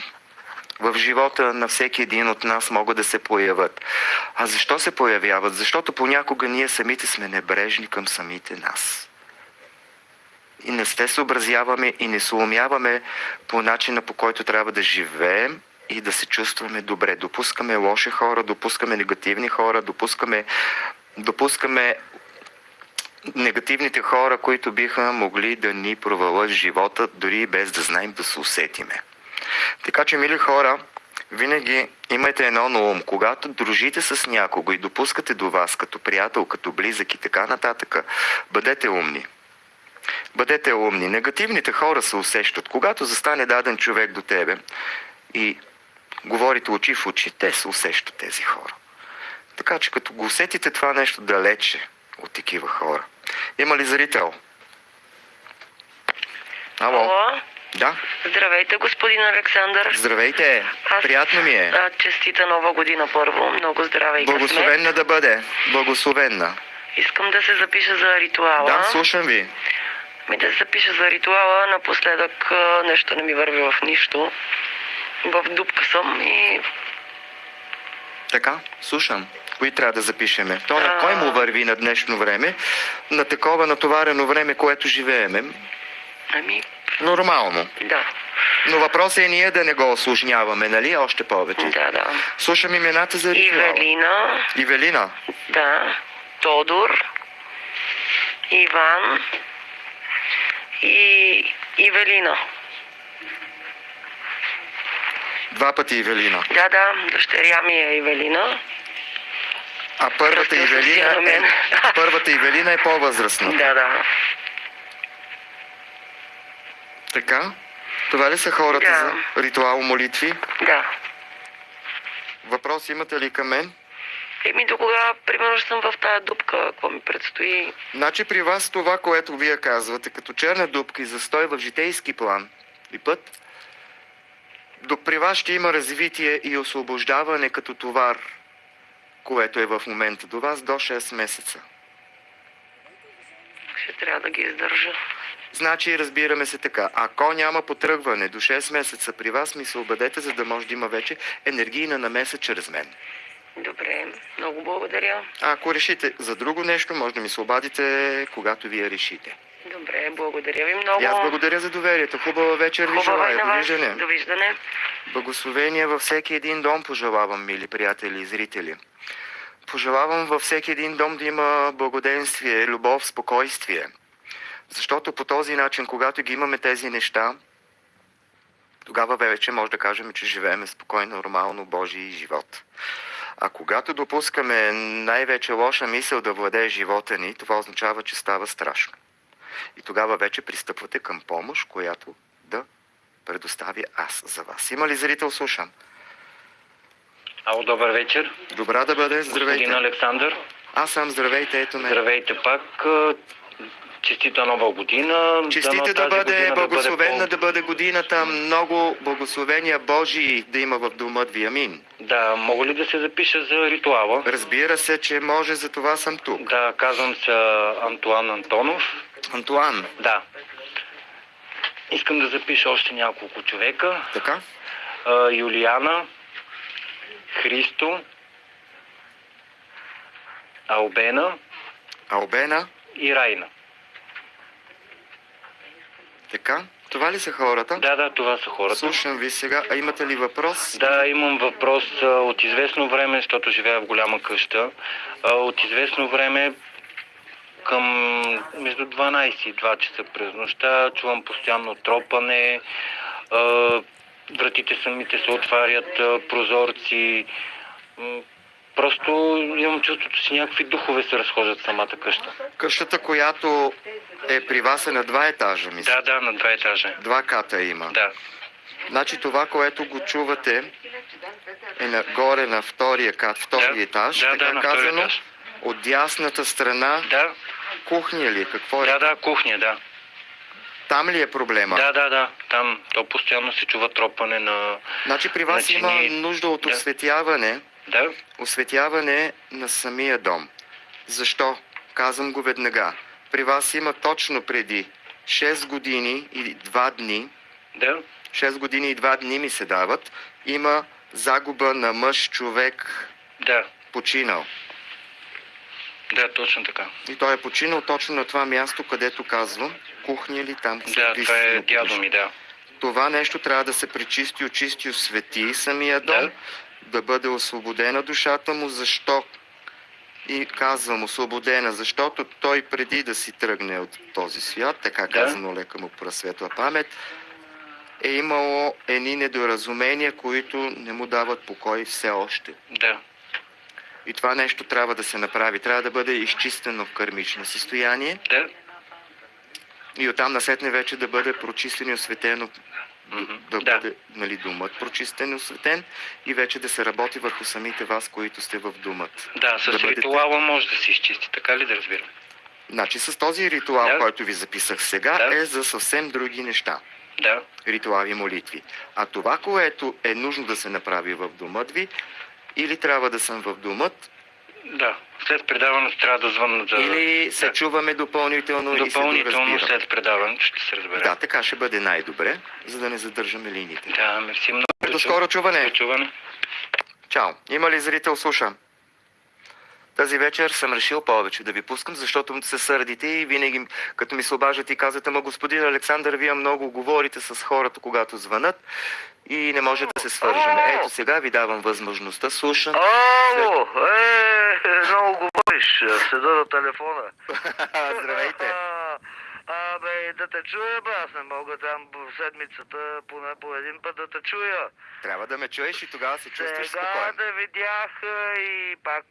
в живота на всеки един от нас могат да се появят. А защо се появяват? Защото понякога ние самите сме небрежни към самите нас. И не се съобразяваме и не съумяваме по начина по който трябва да живеем и да се чувстваме добре. Допускаме лоши хора, допускаме негативни хора, допускаме, допускаме негативните хора, които биха могли да ни провалят живота, дори без да знаем да се усетиме. Така че, мили хора, винаги имайте едно на ум. Когато дружите с някого и допускате до вас като приятел, като близък и така нататък, бъдете умни. Бъдете умни. Негативните хора се усещат. Когато застане даден човек до тебе и говорите очи в очи, те се усещат тези хора. Така че като го усетите това нещо далече от такива хора. Има ли зрител? Ало? Ало, Да? здравейте, господин Александър. Здравейте! Приятно ми е. А, честита нова година първо. Много здраве и късмет. Благословенна да бъде. Благословенна. Искам да се запиша за ритуала. Да, слушам ви. Ми да се запиша за ритуала. Напоследък нещо не ми върви в нищо. В дупка съм и Така, слушам. Кои трябва да запишеме? То на кой му върви на днешно време? На такова натоварено време, което живееме. ами, Нормално. да, Но въпросът е ние да не го осложняваме, нали? Още повече. да, да. Слушам имената за ритуала. Ивелина, Ивелина. да, Тодор, Иван и Ивелина. Два пъти Ивелина. Да, да, дъщеря ми е Ивелина. А първата Кръстил се Ивелина е, [LAUGHS] първата Ивелина е по-възрастна. Да, да. Така? Това ли са хората Да. за ритуал молитви? Да. Въпрос имате ли към мен? Еми до кога, примерно, ще съм в тази дупка, какво ми предстои? Значи при вас това, което вие казвате, като черна дупка и застой в житейски план и път, до при вас ще има развитие и освобождаване като товар, което е в момента до вас до 6 месеца. Ще трябва да ги издържа. Значи разбираме се така. Ако няма потръгване до 6 месеца при вас, ми се обадете, за да може да има вече енергийна намеса чрез мен. Добре, много благодаря. А ако решите за друго нещо, може да ми се обадите, когато вие решите. Добре, благодаря ви много. И аз благодаря за доверието. Хубава вечер ви Хубава и желая. Довиждане. Довиждане. Благословение във всеки един дом пожелавам, мили приятели и зрители. Пожелавам във всеки един дом да има благоденствие, любов, спокойствие. Защото по този начин, когато ги имаме тези неща, тогава вече може да кажем, че живеем спокойно, нормално Божий живот. А когато допускаме най-вече лоша мисъл да владее живота ни, това означава, че става страшно. И тогава вече пристъпвате към помощ, която да предоставя аз за вас. Има ли зрител? Слушам. Ало, добър вечер. Добра да бъде. Здравейте. Господин Александър. Аз съм здравейте. Ето ме. Здравейте пак. Честита нова година. Честите Дано да тази бъде благословена, да бъде годината, много благословения Божии да има в домът ви. Амин. Да, мога ли да се запиша за ритуала? Разбира се, че може, за това съм тук. Да, казвам се Антуан Антонов. Антуан, Да. Искам да запиша още няколко човека. така? А, Юлиана, Христо, Албена Албена, и Райна. Така? Това ли са хората? Да, да, това са хората. Слушам ви сега. А имате ли въпрос? Да, имам въпрос. От известно време, защото живея в голяма къща, от известно време към между 12 и 2 часа през нощта чувам постоянно тропане, вратите самите се отварят, прозорци. Просто имам чувството, че някакви духове се разхождат в самата къща. Къщата, която е при вас е на два етажа, мисля. Да, да, на два етажа. Два ката има. Да, Значи това, което го чувате е нагоре на втория кат, втори Да. етаж, Да, така да, казано. етаж. От дясната страна да, кухня ли? е? Какво е? да, да, кухня, да. Там ли е проблема? Да, да, да. Там то постоянно се чува тропане на... Значи при вас Значи има нужда от осветяване, Да, осветяване на самия дом. Защо? Казвам го веднага. При вас има точно преди 6 години и 2 дни, да, 6 години и 2 дни ми се дават, има загуба на мъж, човек, да, починал. да, точно така. И той е починал точно на това място, където казвам, кухня ли там. Да, това е дядо ми, да. Това нещо трябва да се пречисти, очисти, освети самия дом, Да. Да бъде освободена душата му. Защо? И казвам освободена, защото той преди да си тръгне от този свят, така Да. казано лека му просветла памет, е имало едни недоразумения, които не му дават покой все още. Да, И това нещо трябва да се направи. Трябва да бъде изчистено в кърмично състояние да, и оттам насетне вече да бъде прочистено и осветено. Да, Да. бъде нали, думът прочистен и осветен и вече да се работи върху самите вас, които сте в думът. да, с Да бъдете- ритуала може да се изчисти, така ли да разбирам? Значи с този ритуал, Да. който ви записах сега, Да. е за съвсем други неща. Да, Ритуали, молитви. А това, което е нужно да се направи в думът ви, или трябва да съм в думът, да. След предаването трябва да звънна за... или се да. чуваме допълнително, се Допълнително доразбирам. след предаването ще се разбере. Да, така ще бъде най-добре, за да не задържаме линиите. Да, мерси много. До скоро чуване! До чуване. Чао! Има ли зрител? Слушам. Тази вечер съм решил повече да ви пускам, защото се сърдите и винаги, като ми се обаждате и казвате, ма господин Александър, вие много говорите с хората, когато звънат и не може да се свържем. Ето сега ви давам възможността, слушам. Ало, е, много говориш, седа на телефона. [LAUGHS] Здравейте! Абе, да те чуя, бе, аз не мога там в седмицата поне по един път да те чуя. Трябва да ме чуеш и тогава се чувстваш Сега спокоен. да видях и пак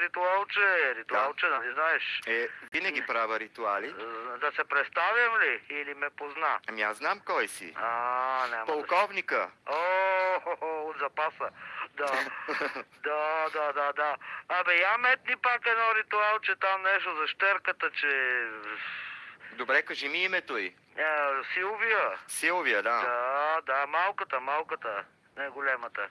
ритуалче, ритуалче, нали знаеш? Е, винаги правя ритуали. Да се представям ли или ме позна? Ами аз знам кой си. А, няма да... Полковника. О, хо, хо, от запаса. Да, [LAUGHS] да, да, да, да. Абе, я метни пак едно ритуалче там нещо за щерката, че... Добре, кажи ми името й. А, Силвия. Силвия, да. Да, да, малката, малката, не големата.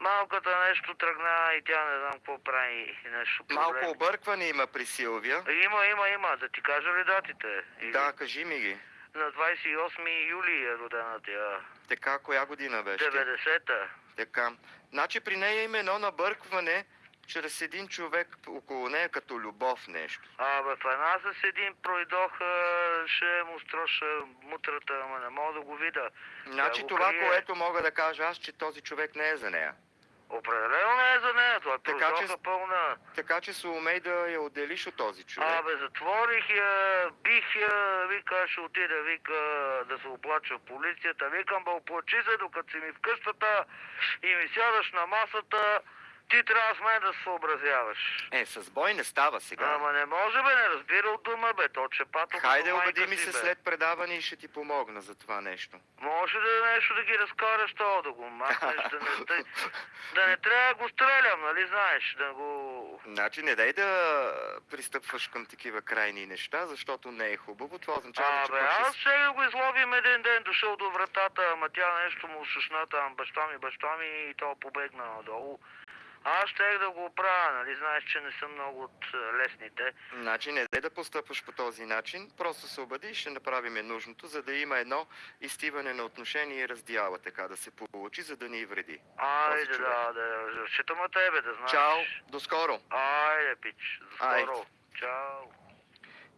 Малката нещо тръгна и тя не знам какво прави нещо Малко проблеми. объркване има при Силвия. Има, има, има. Да ти кажа ли датите? Или- Да, кажи ми ги. На 28 юли е родена тя. Така, коя година беше? 90-та. Така. Значи при нея има едно набъркване чрез един човек около нея като любов нещо. А в една с един пройдох, ще му строша мутрата, ама не мога да го видя. Значи го това, крие. което мога да кажа аз, че този човек не е за нея. Определено не е за нея, това е Така, че- пълна. Така че се умей да я отделиш от този човек. Абе, затворих я, бих я, вика, ще отида, вика, да се оплача в полицията. Викам, бе, оплачи се, докато си ми в къщата и ми сядаш на масата, ти трябва с мен да се съобразяваш. Е, с бой не става сега. Ама не може бе, не разбира от дума бе, то че пато Хайде, убеди ми се бе. след предаване и ще ти помогна за това нещо. Може да нещо да ги разкараш то, да го махнеш, да не, да, [LAUGHS] да не трябва да го стрелям, нали знаеш, да го... Значи не дай да пристъпваш към такива крайни неща, защото не е хубаво. Това означава, че Абе, пък ще аз ще го изловим един ден, дошъл до вратата, ама тя нещо му шушна там, баща ми, баща ми и то побегна надолу. Аз щех да го оправя, нали знаеш, че не съм много от е, лесните. Значи не дай да постъпваш по този начин, просто се обади и ще направим нужното, за да има едно изтиване на отношение и раздяла, така да се получи, за да ни вреди. Айде, човек. да, да, разчитам на тебе, да знаеш. Чао, до скоро! Айде, пич, до Айде. скоро. Чао.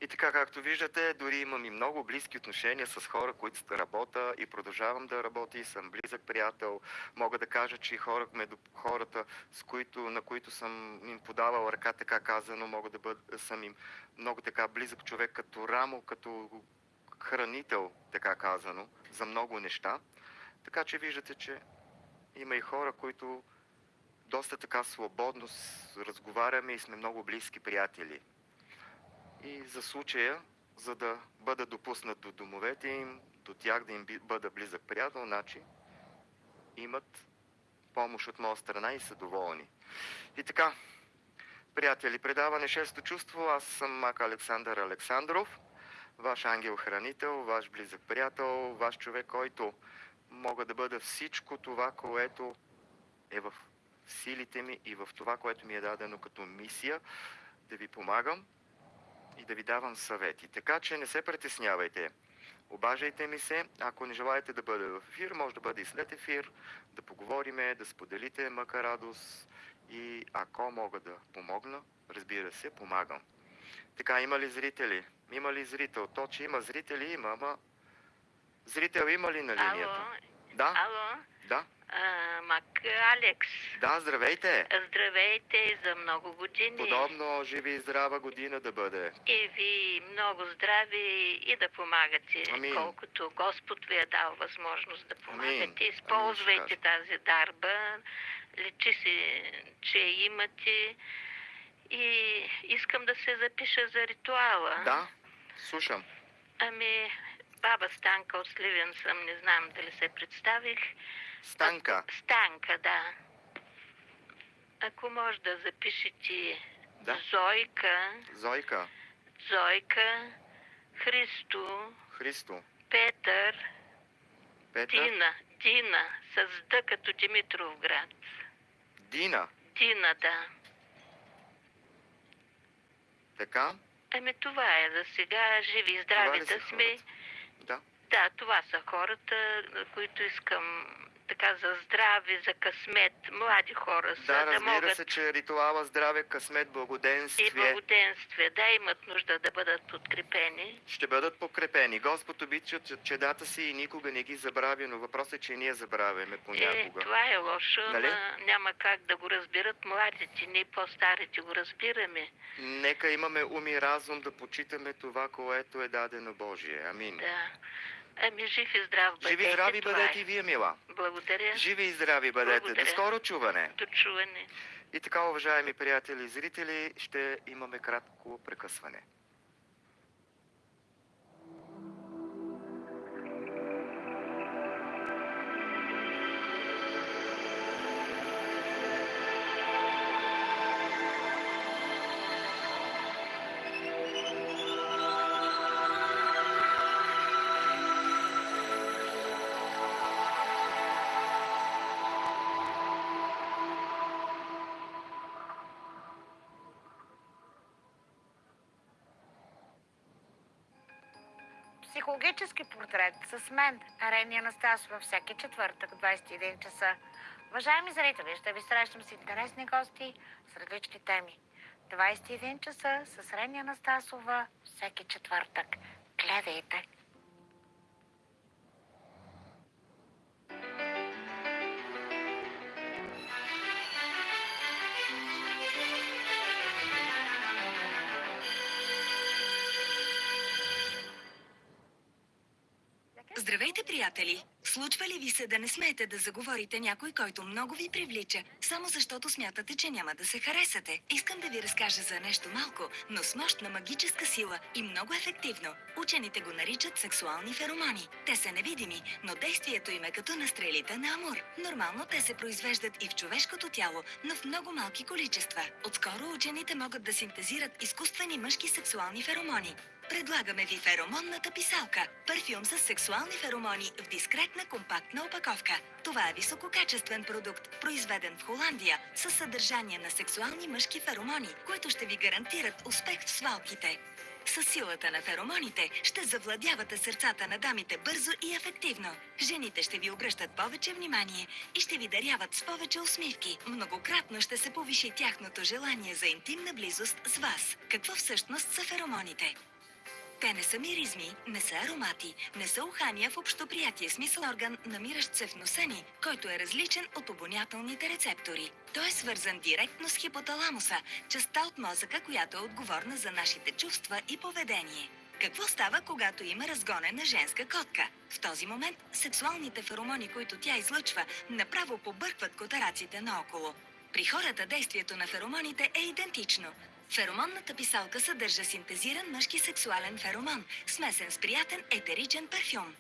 И така, както виждате, дори имам и много близки отношения с хора, които работя и продължавам да работя и съм близък приятел. Мога да кажа, че хора, хората, с които, на които съм им подавал ръка, така казано, мога да бъда, съм им много така близък човек, като рамо, като хранител, така казано, за много неща. Така че виждате, че има и хора, които доста така свободно разговаряме и сме много близки приятели. И за случая, за да бъда допуснат до домовете им, до тях да им бъда близък приятел, значи имат помощ от моя страна и са доволни. И така, приятели, предаване Шесто чувство, аз съм Мак Александър Александров, ваш ангел-хранител, ваш близък приятел, ваш човек, който мога да бъда всичко това, което е в силите ми и в това, което ми е дадено като мисия, да ви помагам и да ви давам съвети. Така че не се притеснявайте. Обажайте ми се. Ако не желаете да бъде в ефир, може да бъде и след ефир, да поговориме, да споделите мъка радост и ако мога да помогна, разбира се, помагам. Така, има ли зрители? Има ли зрител? То, че има зрители, има, ама... Зрител има ли на линията? Ало, Да, ало, да, а, Мак Алекс. да, здравейте! Здравейте за много години. Подобно живи и здрава година да бъде. И ви много здрави и да помагате, Амин. колкото Господ ви е дал възможност да помагате. Амин. Използвайте Амин, ще тази дарба, лечи се, че имате и искам да се запиша за ритуала. Да, слушам. Ами, баба Станка от Сливен съм, не знам дали се представих. Станка. Станка, да. Ако може да запишете Да. Зойка, Зойка, Зойка, Христо, Христо, Петър, Петър, Дина, Дина, с Д като Димитров град. Дина. Дина, да. Така? Еми това е за сега. Живи и здрави да сме. Да. Да, това са хората, които искам така за здраве, за късмет, млади хора са, Да, да могат се, че ритуала здраве, късмет, и благоденствие благоденствие, да имат нужда да бъдат подкрепени. ще бъдат покрепени. Господ обича че- чедата си и никога не ги забравя, но въпросът е, че ние забравяме Е, понякога. това е лошо, Нали? ама няма как да го разбират младите, ние по-старите го разбираме. Нека имаме ум и разум да почитаме това, което е дадено Божие. Амин. Да. Ами жив и здрав бъдете. Живи и здрави това бъдете е. и вие, мила. Благодаря. Живи и здрави бъдете. Благодаря. До скоро чуване. До чуване. И така, уважаеми приятели и зрители, ще имаме кратко прекъсване. Портрет с мен, Арени Анастасова, всеки четвъртък, 21 часа. Уважаеми зрители, ще ви срещам с интересни гости с различни теми. 21 часа с Рени Анастасова, всеки четвъртък. Гледайте! Приятели! Случва ли ви се да не смеете да заговорите някой, който много ви привлича, само защото смятате, че няма да се харесате? Искам да ви разкажа за нещо малко, но с мощна магическа сила и много ефективно. Учените го наричат сексуални феромони. Те са невидими, но действието им е като на стрелите на Амур. Нормално те се произвеждат и в човешкото тяло, но в много малки количества. Отскоро учените могат да синтезират изкуствени мъжки сексуални феромони. Предлагаме ви феромонната писалка. Парфюм с сексуални феромони в дискретна компактна опаковка. Това е висококачествен продукт, произведен в Холандия, със съдържание на сексуални мъжки феромони, които ще ви гарантират успех в свалките. С силата на феромоните ще завладявате сърцата на дамите бързо и ефективно. Жените ще ви обръщат повече внимание и ще ви даряват с повече усмивки. Многократно ще се повиши тяхното желание за интимна близост с вас. Какво всъщност са феромоните? Те не са миризми, не са аромати, не са ухания в общоприятие смисъл орган, намиращ се в носа ни, който е различен от обонятелните рецептори. Той е свързан директно с хипоталамуса, частта от мозъка, която е отговорна за нашите чувства и поведение. Какво става, когато има разгонена женска котка? В този момент сексуалните феромони, които тя излъчва, направо побъркват котараците наоколо. При хората действието на феромоните е идентично. Феромонната писалка съдържа синтезиран мъжки сексуален феромон, смесен с приятен етеричен парфюм.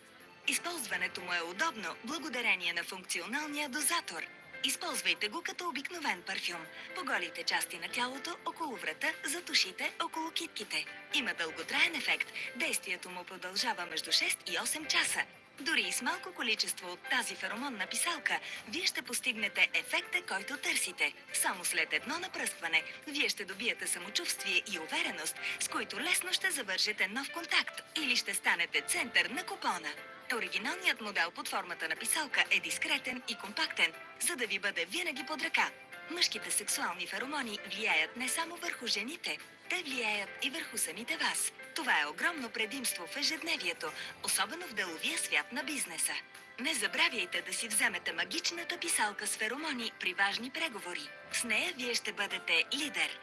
Използването му е удобно, благодарение на функционалния дозатор. Използвайте го като обикновен парфюм. По голите части на тялото, около врата, за ушите, около китките. Има дълготраен ефект. Действието му продължава между 6 и 8 часа. Дори и с малко количество от тази феромонна писалка, вие ще постигнете ефекта, който търсите. Само след едно напръскване, вие ще добиете самочувствие и увереност, с които лесно ще завържете нов контакт или ще станете център на купона. Оригиналният модел под формата на писалка е дискретен и компактен, за да ви бъде винаги под ръка. Мъжките сексуални феромони влияят не само върху жените, те влияят и върху самите вас. Това е огромно предимство в ежедневието, особено в деловия свят на бизнеса. Не забравяйте да си вземете магичната писалка с феромони при важни преговори. С нея вие ще бъдете лидер.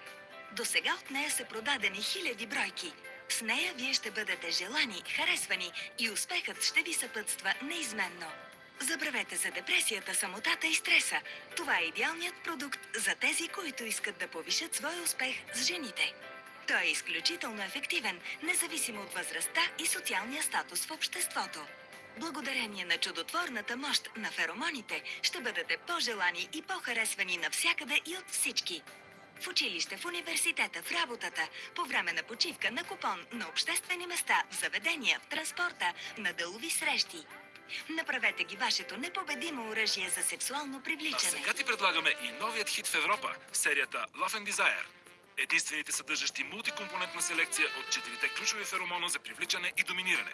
До сега от нея са продадени хиляди бройки. С нея вие ще бъдете желани, харесвани и успехът ще ви съпътства неизменно. Забравете за депресията, самотата и стреса. Това е идеалният продукт за тези, които искат да повишат своя успех с жените. Той е изключително ефективен, независимо от възрастта и социалния статус в обществото. Благодарение на чудотворната мощ на феромоните ще бъдете по-желани и по-харесвани навсякъде и от всички. В училище, в университета, в работата, по време на почивка, на купон, на обществени места, в заведения, в транспорта, на делови срещи. Направете ги вашето непобедимо оръжие за сексуално А привличане. сега ти предлагаме и новият хит в Европа – серията Love and Desire. Единствените съдържащи мултикомпонентна селекция от четирите ключови феромона за привличане и доминиране.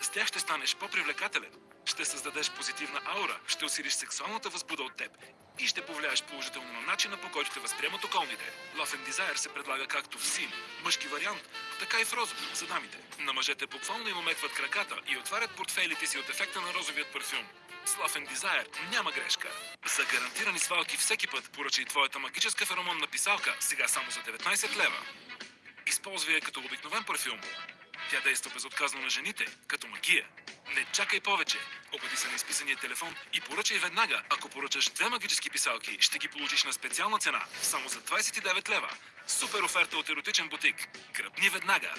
С тях ще станеш по-привлекателен, ще създадеш позитивна аура, ще усилиш сексуалната възбуда от теб и ще повлияеш положително на начина по който те възприемат околните. Love and Desire се предлага както в син, мъжки вариант, така и в розов за дамите. На мъжете буквално им омекват краката и отварят портфейлите си от ефекта на розовият парфюм. С Love and Desire няма грешка. За гарантирани свалки всеки път поръчай твоята магическа феромонна писалка сега само за 19 лева. Използвай я като обикновен парфюм. Тя действа безотказно на жените, като магия. Не чакай повече. Обади се на изписания телефон и поръчай веднага. Ако поръчаш две магически писалки, ще ги получиш на специална цена. Само за 29 лева. Супер оферта от еротичен бутик. Гръбни веднага.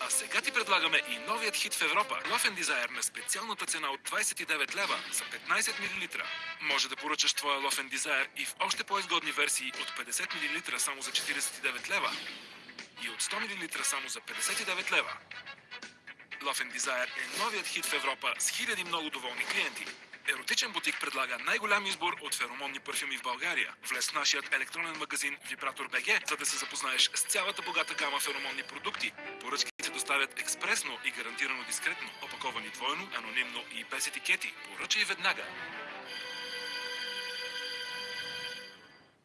А сега ти предлагаме и новият хит в Европа. Love and Desire на специалната цена от 29 лева за 15 мл. Може да поръчаш твоя Love and Desire и в още по-изгодни версии от 50 мл само за 49 лева и от 100 мл само за 59 лева. Love and Desire е новият хит в Европа с хиляди много доволни клиенти. Еротичен бутик предлага най-голям избор от феромонни парфюми в България. Влез в нашият електронен магазин Vibrator BG, за да се запознаеш с цялата богата гама феромонни продукти. Поръчките се доставят експресно и гарантирано дискретно, опаковани двойно, анонимно и без етикети. Поръчай веднага.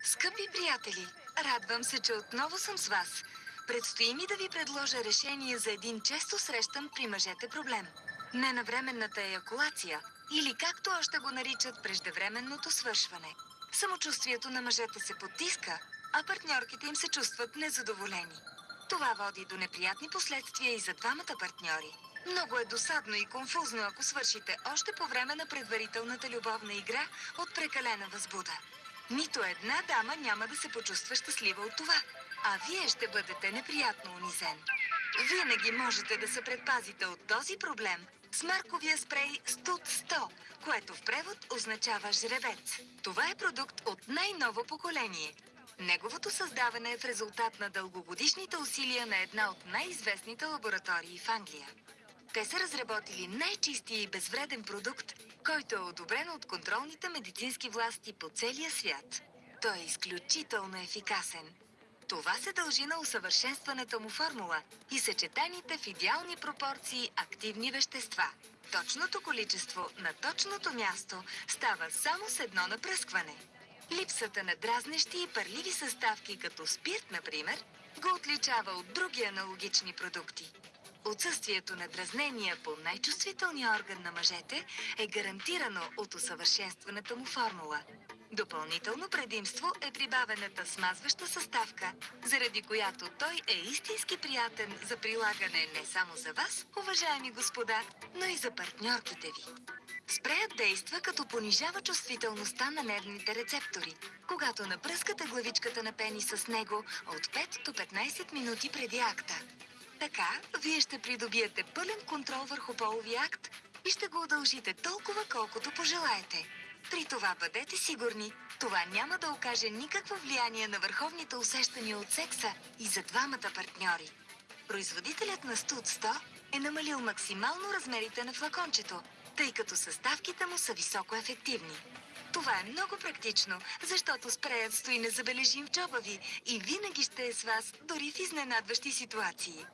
Скъпи приятели, радвам се, че отново съм с вас. Предстои ми да ви предложа решение за един често срещан при мъжете проблем. Ненавременната еякулация или както още го наричат преждевременното свършване. Самочувствието на мъжете се потиска, а партньорките им се чувстват незадоволени. Това води до неприятни последствия и за двамата партньори. Много е досадно и конфузно, ако свършите още по време на предварителната любовна игра от прекалена възбуда. Нито една дама няма да се почувства щастлива от това, а вие ще бъдете неприятно унизен. Винаги можете да се предпазите от този проблем с марковия спрей Студ 100, което в превод означава жребец. Това е продукт от най-ново поколение. Неговото създаване е в резултат на дългогодишните усилия на една от най-известните лаборатории в Англия. Те са разработили най-чистия и безвреден продукт, който е одобрен от контролните медицински власти по целия свят. Той е изключително ефикасен. Това се дължи на усъвършенстваната му формула и съчетаните в идеални пропорции активни вещества. Точното количество на точното място става само с едно напръскване. Липсата на дразнещи и парливи съставки, като спирт, например, го отличава от други аналогични продукти. Отсъствието на дразнения по най-чувствителния орган на мъжете е гарантирано от усъвършенстваната му формула. Допълнително предимство е прибавената смазваща съставка, заради която той е истински приятен за прилагане не само за вас, уважаеми господа, но и за партньорките ви. Спреят действа като понижава чувствителността на нервните рецептори, когато напръскате главичката на пениса с него от 5 до 15 минути преди акта. Така, вие ще придобиете пълен контрол върху половия акт и ще го удължите толкова, колкото пожелаете. При това бъдете сигурни, това няма да окаже никакво влияние на върховните усещания от секса и за двамата партньори. Производителят на Студ 100 е намалил максимално размерите на флакончето, тъй като съставките му са високо ефективни. Това е много практично, защото спреят стои незабележим в джоба ви и винаги ще е с вас, дори в изненадващи ситуации.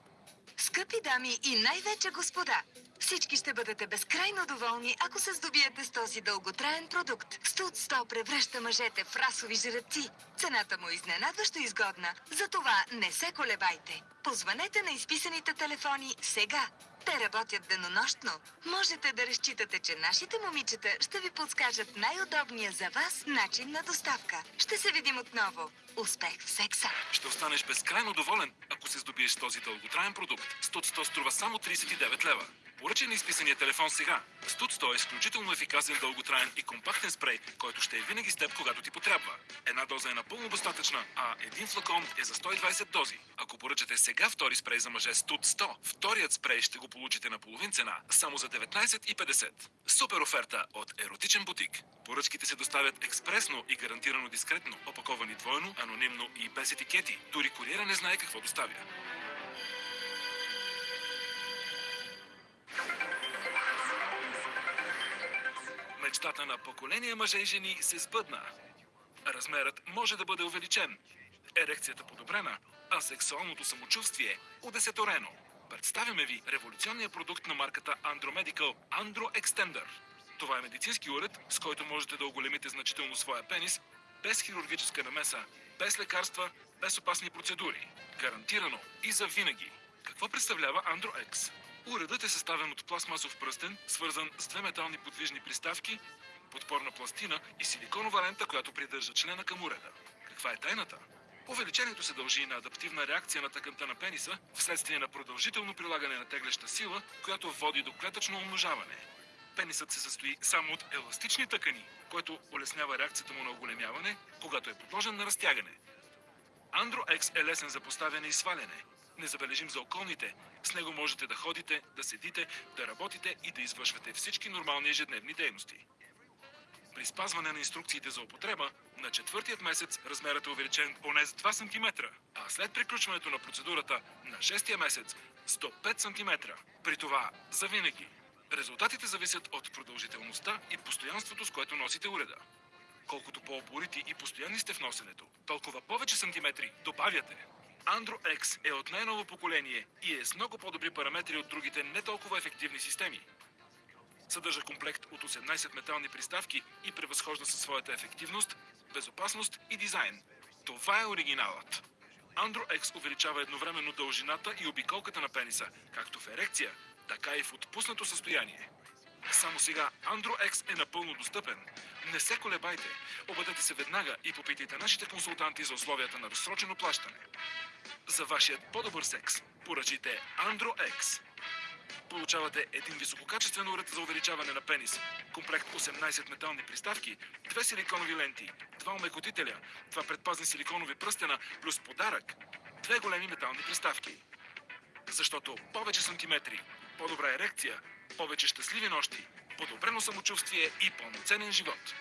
Скъпи дами и най-вече господа, всички ще бъдете безкрайно доволни, ако се здобиете с този дълготраен продукт. Студ 100 превръща мъжете в расови жреци. Цената му е изненадващо изгодна, затова не се колебайте. Позванете на изписаните телефони сега. Те работят денонощно. Можете да разчитате, че нашите момичета ще ви подскажат най-удобния за вас начин на доставка. Ще се видим отново. Успех в секса! Ще останеш безкрайно доволен, ако се здобиеш с този дълготраен продукт. Студ 100 струва само 39 лева. Поръчай на изписания телефон сега. Студ 100 е изключително ефикасен, дълготраен и компактен спрей, който ще е винаги с теб, когато ти потребва. Една доза е напълно достатъчна, а един флакон е за 120 дози. Ако поръчате сега втори спрей за мъже Студ 100, вторият спрей ще го получите на половин цена, само за 19,50. Супер оферта от Еротичен бутик. Поръчките се доставят експресно и гарантирано дискретно, опаковани двойно, анонимно и без етикети. Дори куриера не знае какво доставя. Мечтата на поколение мъже и жени се сбъдна. Размерът може да бъде увеличен, ерекцията подобрена, а сексуалното самочувствие удесеторено. Представяме ви революционния продукт на марката Andromedical Andro Extender. Това е медицински уред, с който можете да оголемите значително своя пенис, без хирургическа намеса, без лекарства, без опасни процедури. Гарантирано и за винаги. Какво представлява Andro X? Уредът е съставен от пластмасов пръстен, свързан с две метални подвижни приставки, подпорна пластина и силиконова лента, която придържа члена към уреда. Каква е тайната? Увеличението се дължи на адаптивна реакция на тъканта на пениса, вследствие на продължително прилагане на теглеща сила, която води до клетъчно умножаване. Пенисът се състои само от еластични тъкани, което улеснява реакцията му на оголемяване, когато е подложен на разтягане. X е лесен за поставяне и сваляне. Незабележим за околните. С него можете да ходите, да седите, да работите и да извършвате всички нормални ежедневни дейности. При спазване на инструкциите за употреба, на четвъртият месец размерът е увеличен поне с 2 см, а след приключването на процедурата на шестия месец с до 5 см. При това за винаги. Резултатите зависят от продължителността и постоянството, с което носите уреда. Колкото по-опорити и постоянни сте в носенето, толкова повече сантиметри добавяте. Andro X е от най-ново поколение и е с много по-добри параметри от другите не толкова ефективни системи. Съдържа комплект от 18 метални приставки и превъзхожда със своята ефективност, безопасност и дизайн. Това е оригиналът. Andro X увеличава едновременно дължината и обиколката на пениса, както в ерекция, така и в отпуснато състояние. Само сега Andro X е напълно достъпен. Не се колебайте. Обадете се веднага и попитайте нашите консултанти за условията на разсрочено плащане. За вашият по-добър секс поръчайте X. получавате един висококачествен уред за увеличаване на пенис. Комплект 18 метални приставки, две силиконови ленти, два омекотителя, два предпазни силиконови пръстена, плюс подарък, две големи метални приставки. Защото повече сантиметри, по-добра ерекция, повече щастливи нощи, подобрено самочувствие и пълноценен живот.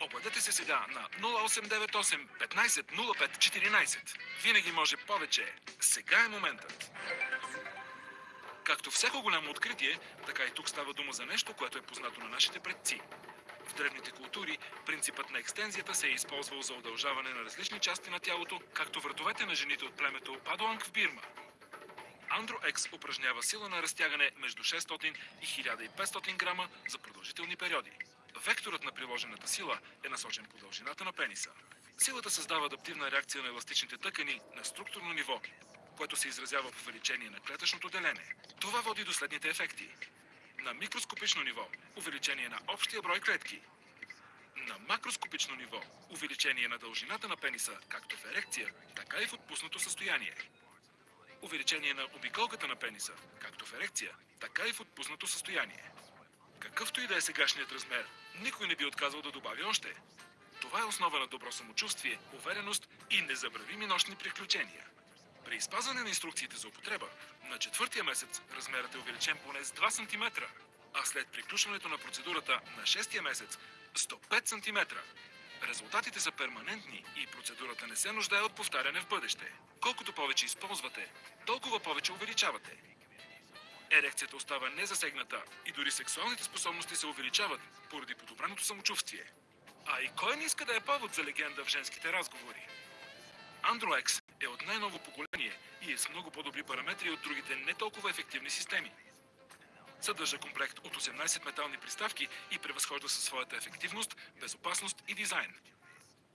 Обадете се сега на 0898 15 05 14. Винаги може повече. Сега е моментът. Както всяко голямо откритие, така и тук става дума за нещо, което е познато на нашите предци. В древните култури принципът на екстензията се е използвал за удължаване на различни части на тялото, както вратовете на жените от племето Падуанг в Бирма. Андро Екс упражнява сила на разтягане между 600 и 1500 грама за продължителни периоди. Векторът на приложената сила е насочен по дължината на пениса. Силата създава адаптивна реакция на еластичните тъкани на структурно ниво, което се изразява в увеличение на клетъчното делене. Това води до следните ефекти. На микроскопично ниво – увеличение на общия брой клетки. На макроскопично ниво – увеличение на дължината на пениса, както в ерекция, така и в отпуснато състояние. Увеличение на обиколката на пениса, както в ерекция, така и в отпуснато състояние. Какъвто и да е сегашният размер, никой не би отказал да добави още. Това е основа на добро самочувствие, увереност и незабравими нощни приключения. При изпазване на инструкциите за употреба, на четвъртия месец размерът е увеличен поне с 2 см, а след приключването на процедурата на шестия месец с до 5 см. Резултатите са перманентни и процедурата не се нуждае от повтаряне в бъдеще. Колкото повече използвате, толкова повече увеличавате. Ерекцията остава незасегната и дори сексуалните способности се увеличават поради подобреното самочувствие. А и кой не иска да е повод за легенда в женските разговори? Андроекс е от най-ново поколение и е с много по-добри параметри от другите не толкова ефективни системи. Съдържа комплект от 18 метални приставки и превъзхожда със своята ефективност, безопасност и дизайн.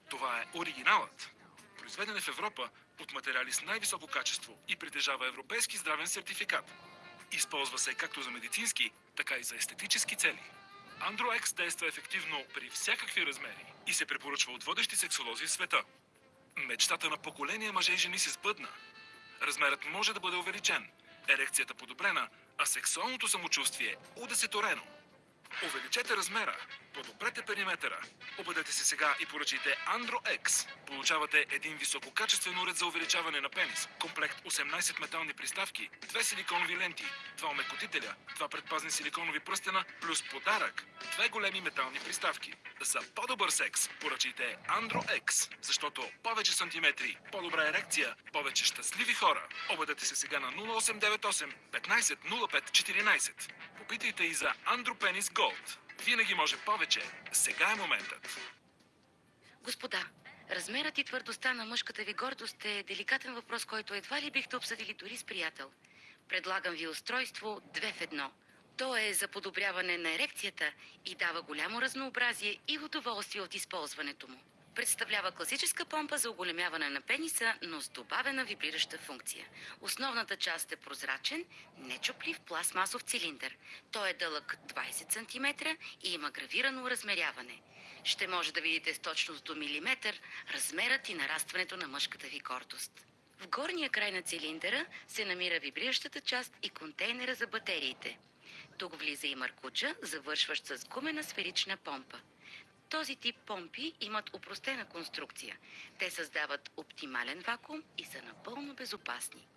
Това е оригиналът. Произведен е в Европа от материали с най-високо качество и притежава европейски здравен сертификат. Използва се както за медицински, така и за естетически цели. Андроекс действа ефективно при всякакви размери и се препоръчва от водещи сексолози в света. Мечтата на поколения мъже и жени се сбъдна. Размерът може да бъде увеличен, ерекцията подобрена, а сексуалното самочувствие удесеторено. Увеличете размера, подобрете периметъра. Обадете се сега и поръчайте Andro X. Получавате един висококачествен уред за увеличаване на пенис, комплект 18 метални приставки, две силиконови ленти, два омекотителя, два предпазни силиконови пръстена, плюс подарък, две големи метални приставки. За по-добър секс поръчайте Andro X, защото повече сантиметри, по-добра ерекция, повече щастливи хора. Обадете се сега на 0898 15 05 14. Попитайте и за Andro Penis Gold. Винаги може повече. Сега е моментът. Господа, размерът и твърдостта на мъжката ви гордост е деликатен въпрос, който едва ли бихте обсъдили дори с приятел. Предлагам ви устройство две в едно. То е за подобряване на ерекцията и дава голямо разнообразие и удоволствие от използването му. Представлява класическа помпа за оголемяване на пениса, но с добавена вибрираща функция. Основната част е прозрачен, нечоплив пластмасов цилиндър. Той е дълъг 20 см и има гравирано размеряване. Ще може да видите с точност до милиметър размерът и нарастването на мъжката ви гордост. В горния край на цилиндъра се намира вибриращата част и контейнера за батериите. Тук влиза и маркуча, завършващ с гумена сферична помпа. Този тип помпи имат упростена конструкция. Те създават оптимален вакуум и са напълно безопасни.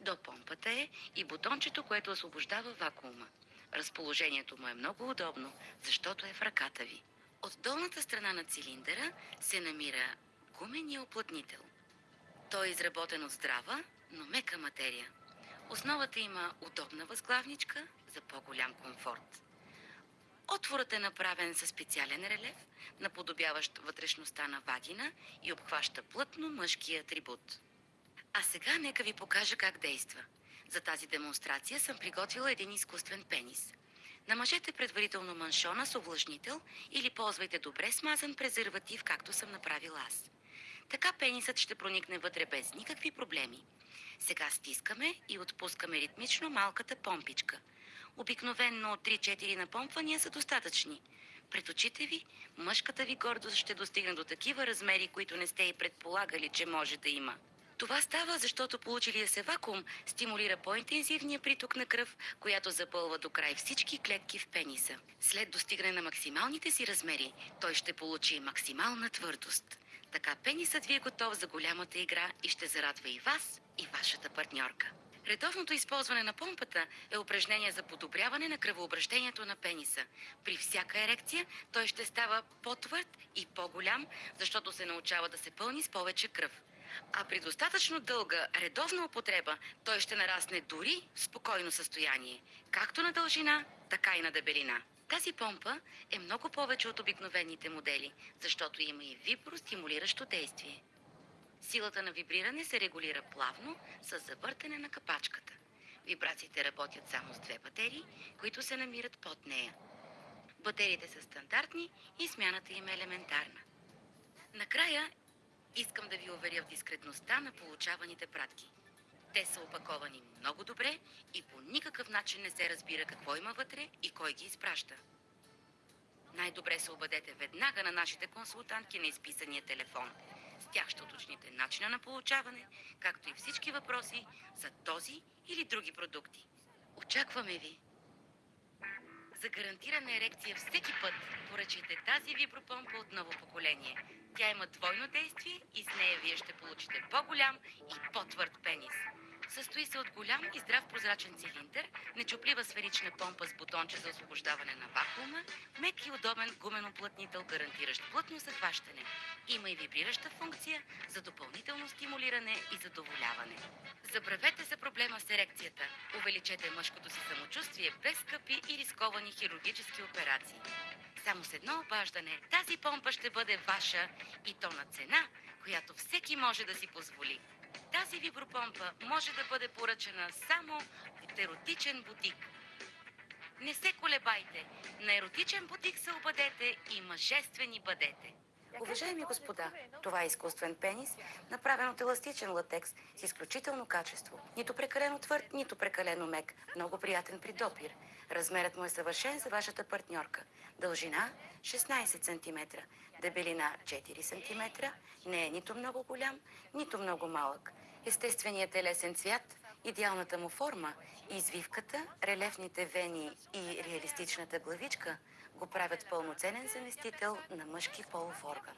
До помпата е и бутончето, което освобождава вакуума. Разположението му е много удобно, защото е в ръката ви. От долната страна на цилиндъра се намира гумения оплътнител. Той е изработен от здрава, но мека материя. Основата има удобна възглавничка за по-голям комфорт. Отворът е направен със специален релеф, наподобяващ вътрешността на вагина и обхваща плътно мъжкия атрибут. А сега нека ви покажа как действа. За тази демонстрация съм приготвила един изкуствен пенис. Намажете предварително маншона с увлажнител или ползвайте добре смазан презерватив, както съм направила аз. Така пенисът ще проникне вътре без никакви проблеми. Сега стискаме и отпускаме ритмично малката помпичка. Обикновенно 3-4 напомпвания са достатъчни. Пред очите ви, мъжката ви гордост ще достигне до такива размери, които не сте и предполагали, че може да има. Това става, защото получилия се вакуум стимулира по-интензивния приток на кръв, която запълва до край всички клетки в пениса. След достигане на максималните си размери, той ще получи максимална твърдост. Така пенисът ви е готов за голямата игра и ще зарадва и вас, и вашата партньорка. Редовното използване на помпата е упражнение за подобряване на кръвообращението на пениса. При всяка ерекция той ще става по-твърд и по-голям, защото се научава да се пълни с повече кръв. А при достатъчно дълга редовна употреба той ще нарасне дори в спокойно състояние, както на дължина, така и на дебелина. Тази помпа е много повече от обикновените модели, защото има и вибростимулиращо действие. Силата на вибриране се регулира плавно с завъртане на капачката. Вибрациите работят само с две батерии, които се намират под нея. Батериите са стандартни и смяната им е елементарна. Накрая искам да ви уверя в дискретността на получаваните пратки. Те са опаковани много добре и по никакъв начин не се разбира какво има вътре и кой ги изпраща. Най-добре се обадете веднага на нашите консултантки на изписания телефон. Тях ще уточните начина на получаване, както и всички въпроси за този или други продукти. Очакваме ви! За гарантирана ерекция всеки път поръчайте тази вибропомпа от ново поколение. Тя има двойно действие и с нея вие ще получите по-голям и по-твърд пенис. Състои се от голям и здрав прозрачен цилиндър, нечуплива сферична помпа с бутонче за освобождаване на вакуума, мек и удобен гумен оплътнител, гарантиращ плътно захващане. Има и вибрираща функция за допълнително стимулиране и задоволяване. Забравете за проблема с ерекцията. Увеличете мъжкото си самочувствие без скъпи и рисковани хирургически операции. Само с едно обаждане тази помпа ще бъде ваша и то на цена, която всеки може да си позволи. Тази вибропомпа може да бъде поръчана само от еротичен бутик. Не се колебайте. На еротичен бутик се обадете и мъжествени бъдете. Уважаеми господа, това е изкуствен пенис, направен от еластичен латекс с изключително качество. Нито прекалено твърд, нито прекалено мек. Много приятен при допир. Размерът му е съвършен за вашата партньорка. Дължина 16 см, дебелина 4 см, не е нито много голям, нито много малък. Естественият телесен цвят, идеалната му форма, извивката, релефните вени и реалистичната главичка го правят пълноценен заместител на мъжки полов орган.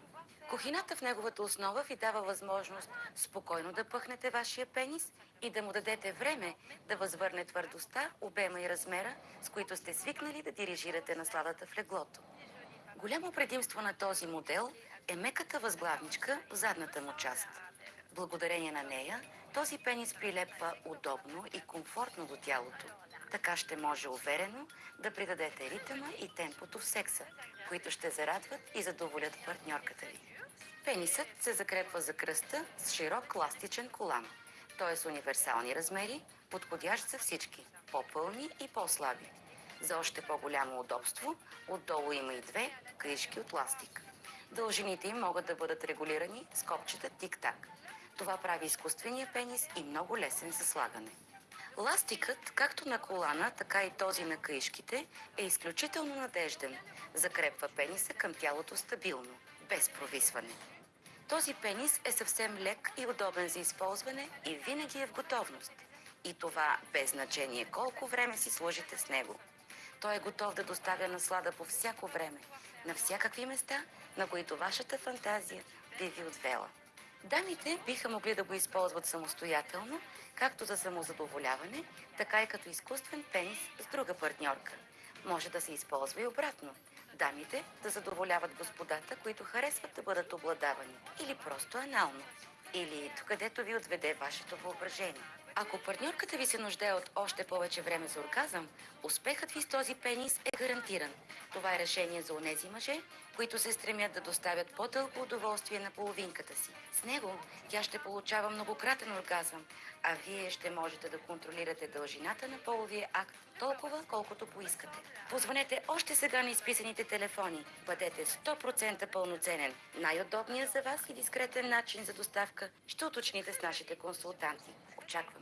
Кухината в неговата основа ви дава възможност спокойно да пъхнете вашия пенис и да му дадете време да възвърне твърдостта, обема и размера, с които сте свикнали да дирижирате насладата в леглото. Голямо предимство на този модел е меката възглавничка в задната му част. Благодарение на нея, този пенис прилепва удобно и комфортно до тялото. Така ще може уверено да придадете ритъма и темпото в секса, които ще зарадват и задоволят партньорката ви. Пенисът се закрепва за кръста с широк ластичен колан. Той е с универсални размери, подходящ за всички, по-пълни и по-слаби. За още по-голямо удобство, отдолу има и две кришки от ластик. Дължините им могат да бъдат регулирани с копчета тик-так. Това прави изкуствения пенис и много лесен за слагане. Ластикът, както на колана, така и този на каишките, е изключително надежден. Закрепва пениса към тялото стабилно, без провисване. Този пенис е съвсем лек и удобен за използване и винаги е в готовност. И това без значение колко време си служите с него. Той е готов да доставя наслада по всяко време, на всякакви места, на които вашата фантазия би ви отвела. Дамите биха могли да го използват самостоятелно, както за самозадоволяване, така и като изкуствен пенис с друга партньорка. Може да се използва и обратно. Дамите да задоволяват господата, които харесват да бъдат обладавани. Или просто анално. Или където ви отведе вашето въображение. Ако партньорката ви се нуждае от още повече време за оргазъм, успехът ви с този пенис е гарантиран. Това е решение за онези мъже, които се стремят да доставят по-дълго удоволствие на половинката си. С него тя ще получава многократен оргазъм, а вие ще можете да контролирате дължината на половия акт толкова, колкото поискате. Позвонете още сега на изписаните телефони. Бъдете 100% пълноценен. Най-удобният за вас и дискретен начин за доставка ще уточните с нашите консултанти. Очакваме ви.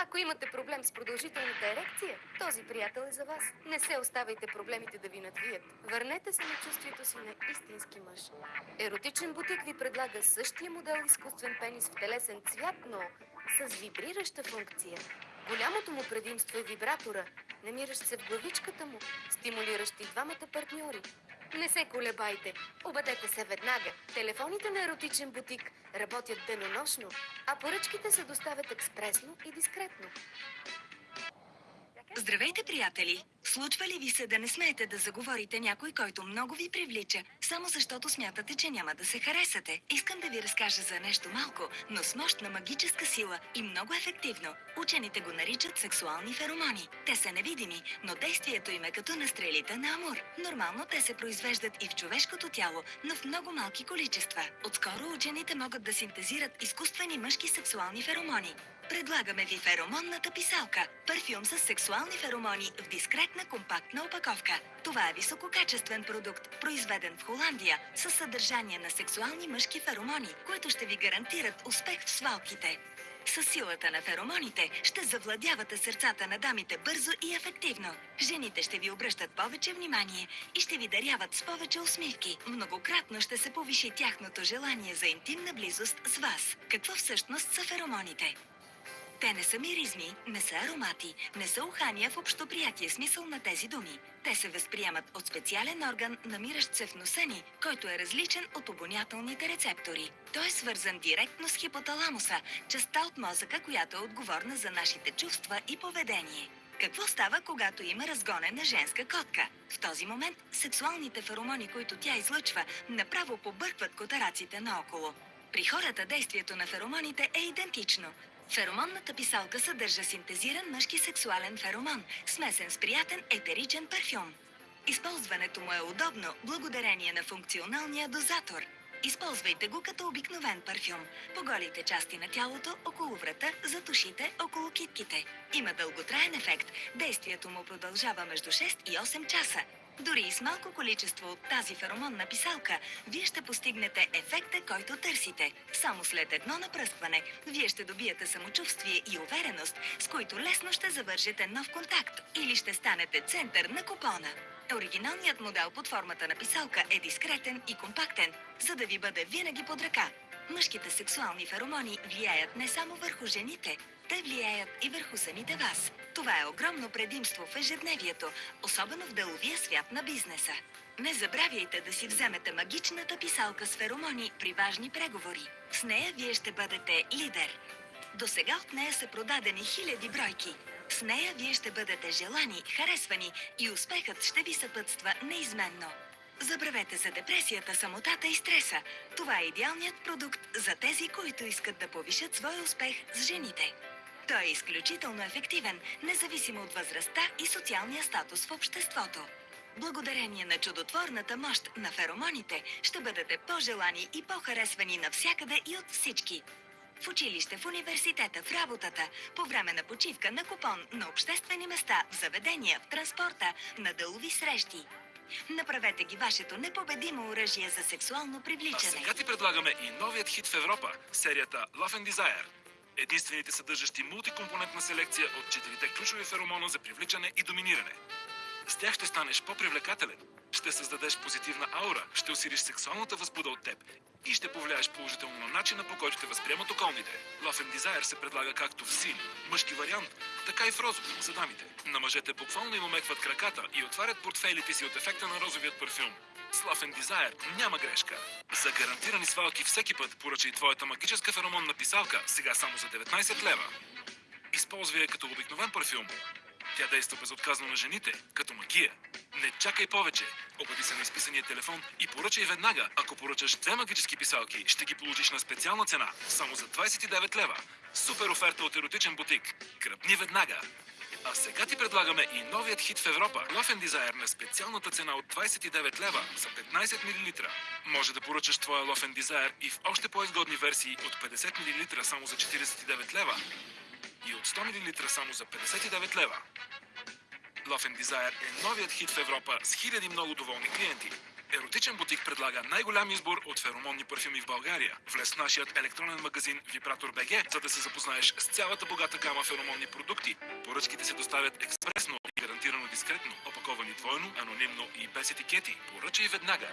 Ако имате проблем с продължителната ерекция, този приятел е за вас. Не се оставайте проблемите да ви надвият. Върнете се на чувствието си на истински мъж. Еротичен бутик ви предлага същия модел изкуствен пенис в телесен цвят, но с вибрираща функция. Голямото му предимство е вибратора, намиращ се в главичката му, стимулиращ и двамата партньори. Не се колебайте, обадете се веднага. Телефоните на еротичен бутик работят денонощно, а поръчките се доставят експресно и дискретно. Здравейте, приятели! Случва ли ви се да не смеете да заговорите някой, който много ви привлича, само защото смятате, че няма да се харесате? Искам да ви разкажа за нещо малко, но с мощна магическа сила и много ефективно. Учените го наричат сексуални феромони. Те са невидими, но действието им е като на стрелите на Амур. Нормално те се произвеждат и в човешкото тяло, но в много малки количества. Отскоро учените могат да синтезират изкуствени мъжки сексуални феромони. Предлагаме ви феромонната писалка. Парфюм с сексуални феромони в дискретна компактна опаковка. Това е висококачествен продукт, произведен в Холандия, със съдържание на сексуални мъжки феромони, които ще ви гарантират успех в свалките. С силата на феромоните ще завладявате сърцата на дамите бързо и ефективно. Жените ще ви обръщат повече внимание и ще ви даряват с повече усмивки. Многократно ще се повиши тяхното желание за интимна близост с вас. Какво всъщност са феромоните? Те не са миризми, не са аромати, не са ухания в общоприятие смисъл на тези думи. Те се възприемат от специален орган, намиращ се в носа ни, който е различен от обонятелните рецептори. Той е свързан директно с хипоталамуса, частта от мозъка, която е отговорна за нашите чувства и поведение. Какво става, когато има разгонена женска котка? В този момент сексуалните феромони, които тя излъчва, направо побъркват котараците наоколо. При хората действието на феромоните е идентично. Феромонната писалка съдържа синтезиран мъжки сексуален феромон, смесен с приятен етеричен парфюм. Използването му е удобно, благодарение на функционалния дозатор. Използвайте го като обикновен парфюм. По голите части на тялото, около врата, зад ушите, около китките. Има дълготраен ефект. Действието му продължава между 6 и 8 часа. Дори и с малко количество от тази феромонна писалка, вие ще постигнете ефекта, който търсите. Само след едно напръскване, вие ще добиете самочувствие и увереност, с които лесно ще завържете нов контакт или ще станете център на купона. Оригиналният модел под формата на писалка е дискретен и компактен, за да ви бъде винаги под ръка. Мъжките сексуални феромони влияят не само върху жените, те влияят и върху самите вас. Това е огромно предимство в ежедневието, особено в деловия свят на бизнеса. Не забравяйте да си вземете магичната писалка с феромони при важни преговори. С нея вие ще бъдете лидер. До сега от нея са продадени хиляди бройки. С нея вие ще бъдете желани, харесвани и успехът ще ви съпътства неизменно. Забравете за депресията, самотата и стреса. Това е идеалният продукт за тези, които искат да повишат своя успех с жените. Той е изключително ефективен, независимо от възрастта и социалния статус в обществото. Благодарение на чудотворната мощ на феромоните ще бъдете по-желани и по-харесвани навсякъде и от всички. В училище, в университета, в работата, по време на почивка, на купон, на обществени места, в заведения, в транспорта, на делови срещи. Направете ги вашето непобедимо оръжие за сексуално А привличане. сега ти предлагаме и новият хит в Европа – серията Love and Desire. Единствените съдържащи мултикомпонентна селекция от четирите ключови феромона за привличане и доминиране. С тях ще станеш по-привлекателен, ще създадеш позитивна аура, ще усилиш сексуалната възбуда от теб и ще повлияеш положително на начина по който те възприемат околните. Love and Desire се предлага както в син, мъжки вариант, така и в розов за дамите. На мъжете буквално им омекват краката и отварят портфейлите си от ефекта на розовият парфюм. С Love and Desire няма грешка. За гарантирани свалки всеки път поръчай твоята магическа феромонна писалка сега само за 19 лева. Използвай я като обикновен парфюм. Тя действа безотказно на жените, като магия. Не чакай повече. Обади се на изписания телефон и поръчай веднага. Ако поръчаш две магически писалки, ще ги получиш на специална цена. Само за 29 лева. Супер оферта от еротичен бутик. Гръбни веднага. А сега ти предлагаме и новият хит в Европа. Love and Desire на специалната цена от 29 лева за 15 мл. Може да поръчаш твоя Love and Desire и в още по-изгодни версии от 50 мл само за 49 лева и от 100 мл само за 59 лева. Love and Desire е новият хит в Европа с хиляди много доволни клиенти. Еротичен бутик предлага най-голям избор от феромонни парфюми в България. Влез в нашият електронен магазин Vibrator BG, за да се запознаеш с цялата богата гама феромонни продукти. Поръчките се доставят експресно и гарантирано дискретно, опаковани двойно, анонимно и без етикети. Поръчай веднага.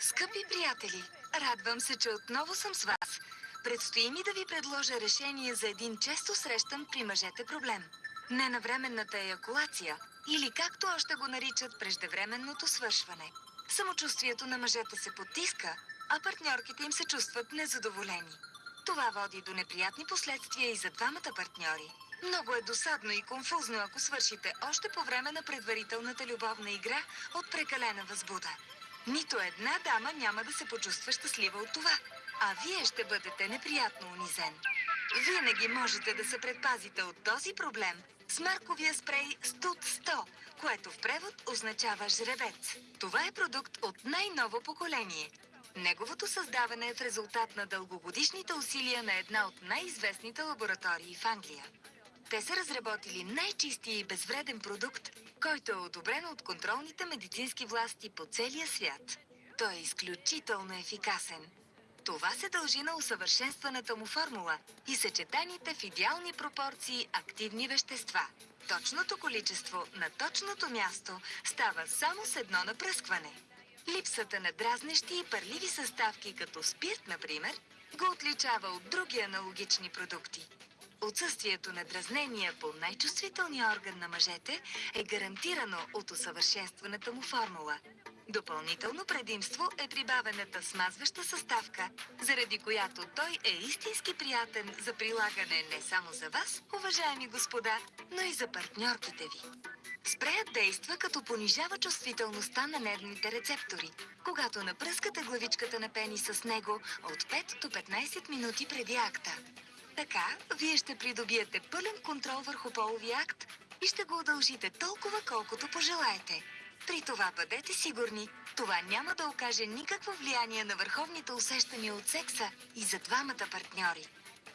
Скъпи приятели, радвам се, че отново съм с вас. Предстои ми да ви предложа решение за един често срещан при мъжете проблем. Ненавременната еякулация или както още го наричат преждевременното свършване. Самочувствието на мъжете се потиска, а партньорките им се чувстват незадоволени. Това води до неприятни последствия и за двамата партньори. Много е досадно и конфузно, ако свършите още по време на предварителната любовна игра от прекалена възбуда. Нито една дама няма да се почувства щастлива от това, а вие ще бъдете неприятно унизен. Винаги можете да се предпазите от този проблем с марковия спрей Студ 100, което в превод означава жребец. Това е продукт от най-ново поколение. Неговото създаване е в резултат на дългогодишните усилия на една от най-известните лаборатории в Англия. Те са разработили най-чистия и безвреден продукт, който е одобрен от контролните медицински власти по целия свят. Той е изключително ефикасен. Това се дължи на усъвършенстваната му формула и съчетаните в идеални пропорции активни вещества. Точното количество на точното място става само с едно напръскване. Липсата на дразнещи и парливи съставки, като спирт, например, го отличава от други аналогични продукти. Отсъствието на дразнения по най-чувствителния орган на мъжете е гарантирано от усъвършенстваната му формула. Допълнително предимство е прибавената смазваща съставка, заради която той е истински приятен за прилагане не само за вас, уважаеми господа, но и за партньорките ви. Спреят действа като понижава чувствителността на нервните рецептори, когато напръскате главичката на пениса с него от 5 до 15 минути преди акта. Така, вие ще придобиете пълен контрол върху половия акт и ще го удължите толкова, колкото пожелаете. При това бъдете сигурни, това няма да окаже никакво влияние на върховните усещания от секса и за двамата партньори.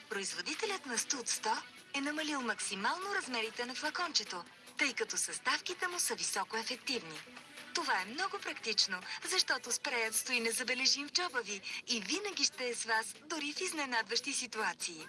Производителят на Студ 100 е намалил максимално размерите на флакончето, тъй като съставките му са високо ефективни. Това е много практично, защото спреят стои незабележим в джоба ви и винаги ще е с вас, дори в изненадващи ситуации.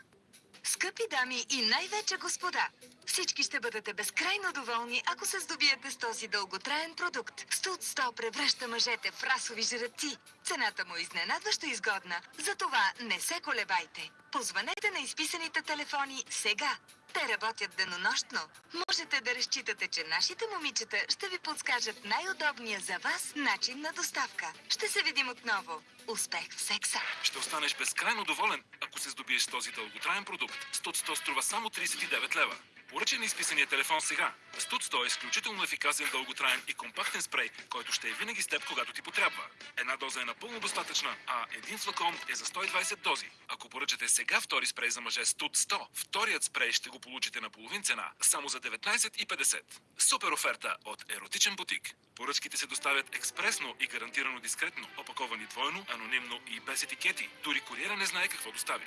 Скъпи дами и най-вече господа, всички ще бъдете безкрайно доволни, ако се здобиете с този дълготраен продукт. Студ 100 превръща мъжете в расови жреци. Цената му е изненадващо изгодна, затова не се колебайте. Позванете на изписаните телефони сега. Те работят денонощно. Можете да разчитате, че нашите момичета ще ви подскажат най-удобния за вас начин на доставка. Ще се видим отново. Успех в секса! Ще останеш безкрайно доволен, ако се здобиеш с този дълготраен продукт. Студ 100 струва само 39 лева. Поръчай на изписания телефон сега. Студ 100 е изключително ефикасен, дълготраен и компактен спрей, който ще е винаги с теб, когато ти потрябва. Една доза е напълно достатъчна, а един флакон е за 120 дози. Ако поръчате сега втори спрей за мъже Студ 100, вторият спрей ще го получите на половин цена, само за 19,50. Супер оферта от Еротичен бутик. Поръчките се доставят експресно и гарантирано дискретно, опаковани двойно, анонимно и без етикети. Дори куриера не знае какво доставя.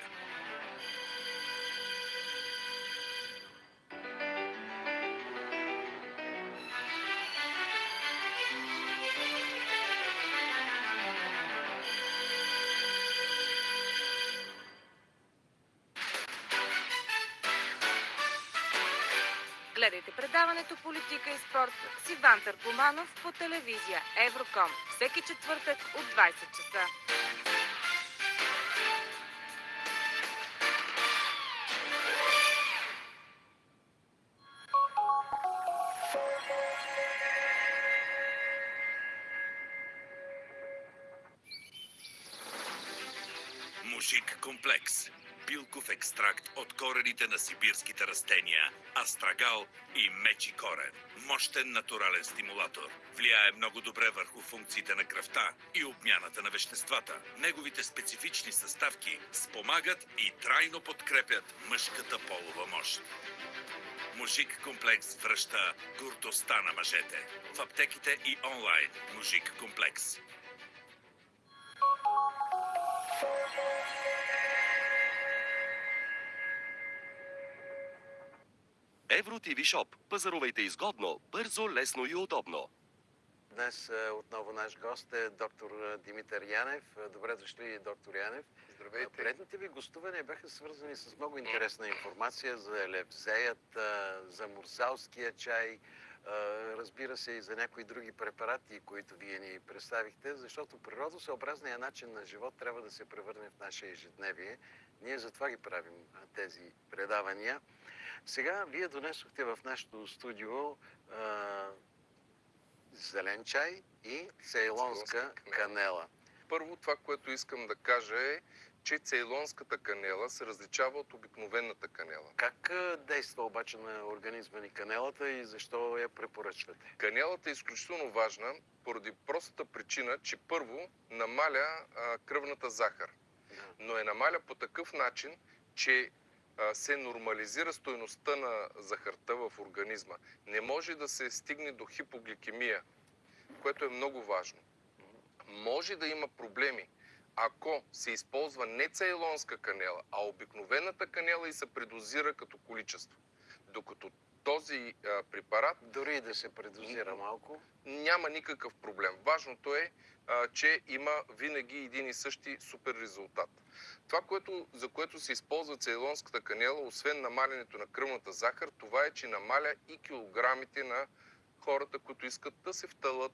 Предаването Политика и спорт с Иван Търкоманов по телевизия Евроком. Всеки четвъртък от 20 часа. Билков екстракт от корените на сибирските растения, астрагал и мечи корен. Мощен натурален стимулатор. Влияе много добре върху функциите на кръвта и обмяната на веществата. Неговите специфични съставки спомагат и трайно подкрепят мъжката полова мощ. Мужик комплекс връща гордостта на мъжете. В аптеките и онлайн. Мужик комплекс. Евро ТВ Шоп. Пазарувайте изгодно, бързо, лесно и удобно. Днес е, отново наш гост е доктор е, Димитър Янев. Е, Добре дошли, доктор Янев. Здравейте. Предните ви гостувания бяха свързани с много интересна информация за елепсеят, за мурсалския чай, разбира се и за някои други препарати, които вие ни представихте, защото природосъобразният начин на живот трябва да се превърне в наше ежедневие. Ние затова ги правим тези предавания. Сега вие донесохте в нашото студио а, зелен чай и цейлонска канела. Първо това, което искам да кажа е, че цейлонската канела се различава от обикновената канела. Как действа обаче на организма ни канелата и защо я препоръчвате? Канелата е изключително важна поради простата причина, че първо намаля а, кръвната захар. Но е намаля по такъв начин, че се нормализира стойността на захарта в организма. Не може да се стигне до хипогликемия, което е много важно. Може да има проблеми, ако се използва не цейлонска канела, а обикновената канела и се предозира като количество. Докато този а, препарат... Дори да се предозира малко? Няма никакъв проблем. Важното е, а, че има винаги един и същи супер резултат. Това, което, за което се използва цейлонската канела, освен намалянето на кръвната захар, това е, че намаля и килограмите на хората, които искат да се втълат,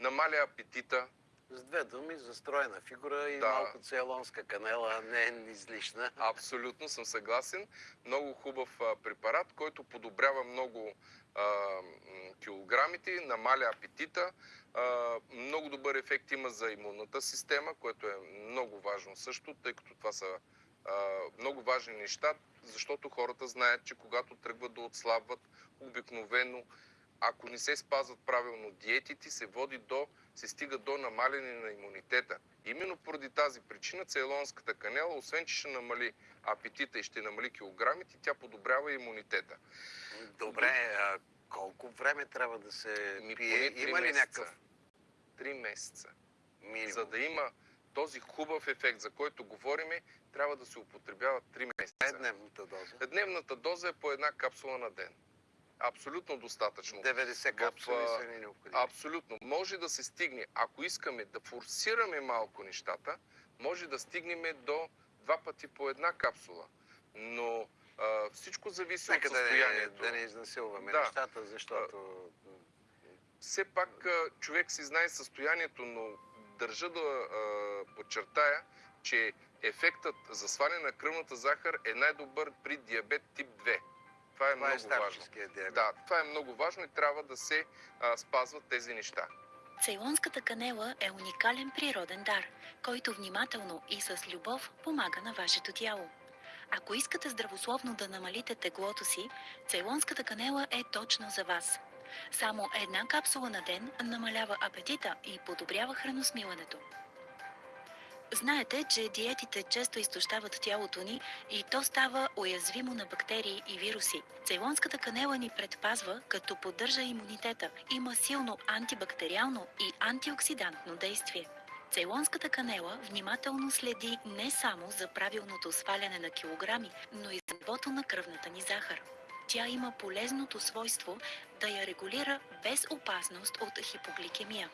намаля апетита, С две думи, застроена фигура и Да. малко цейлонска канела не е излишна. Абсолютно съм съгласен. Много хубав а, препарат, който подобрява много а, килограмите, намаля апетита. А, много добър ефект има за имунната система, което е много важно също, тъй като това са много важни неща, защото хората знаят, че когато тръгват да отслабват, обикновено, ако не се спазват правилно диетите, се води до, се стига до намаляне на имунитета. Именно поради тази причина цейлонската канела, освен че ще намали апетита и ще намали килограмите, тя подобрява имунитета. Добре, а колко време трябва да се Ми пие? три Има ли месеца. някакъв Три месеца. минимум? За да има този хубав ефект, за който говориме, трябва да се употребява 3 месеца. Е дневната доза? Дневната доза е по една капсула на ден. Абсолютно достатъчно. 90 капсули са ни необходими. Абсолютно. Може да се стигне, ако искаме да форсираме малко нещата, може да стигнем до два пъти по една капсула. Но а, всичко зависи Нека от да не, състоянието. да не изнасилваме Да. нещата, защото... все пак а, човек си знае състоянието, но държа да а, подчертая, че ефектът за сваляне на кръвната захар е най-добър при диабет тип 2. Това е Това е много важно. старческия диабет. Да, това е много важно и трябва да се а, спазват тези неща. Цейлонската канела е уникален природен дар, който внимателно и с любов помага на вашето тяло. Ако искате здравословно да намалите теглото си, цейлонската канела е точно за вас. Само една капсула на ден намалява апетита и подобрява храносмилането. Знаете, че диетите често изтощават тялото ни и то става уязвимо на бактерии и вируси. Цейлонската канела ни предпазва, като поддържа имунитета. Има силно антибактериално и антиоксидантно действие. Цейлонската канела внимателно следи не само за правилното сваляне на килограми, но и за нивото на кръвната ни захар. Тя има полезното свойство да я регулира без опасност от хипогликемия.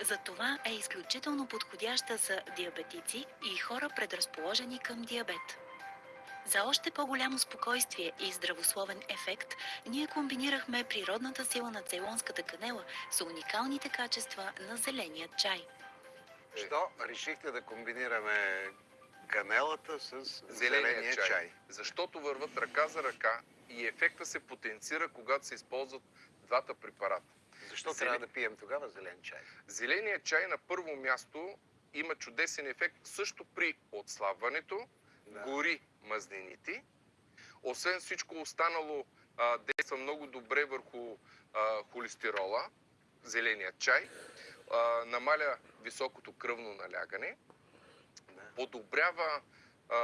Затова е изключително подходяща за диабетици и хора предразположени към диабет. За още по-голямо спокойствие и здравословен ефект, ние комбинирахме природната сила на цейлонската канела с уникалните качества на зеления чай. Що решихте да комбинираме канелата с Зеления, зеления чай. чай? Защото върват ръка за ръка и ефекта се потенцира, когато се използват двата препарата. Защо Зеле- трябва да пием тогава зелен чай? Зеленият чай на първо място има чудесен ефект също при отслабването, Да. гори мазнините. Освен всичко останало, а, действа много добре върху а, холестерола, зеленият чай, а, намаля високото кръвно налягане, подобрява а,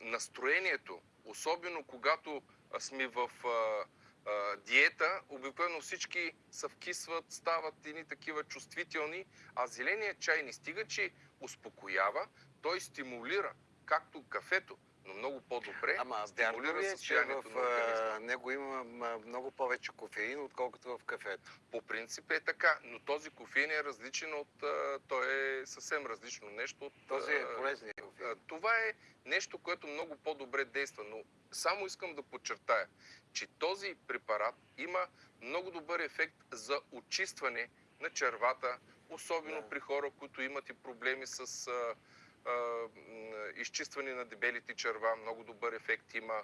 настроението, особено когато сме в а, а, диета, обикновено всички се вкисват, стават едни такива чувствителни, а зеленият чай не стига, че успокоява, той стимулира, както кафето, но много по-добре Ама стимулира ли е, състоянието в на организма. него има много повече кофеин, отколкото в кафето? По принцип е така, но този кофеин е различен от... Той е съвсем различно нещо от... Този е полезният кофеин. Това е нещо, което много по-добре действа, но само искам да подчертая, че този препарат има много добър ефект за очистване на червата, особено Да. при хора, които имат и проблеми с а, а, изчистване на дебелите черва. Много добър ефект има.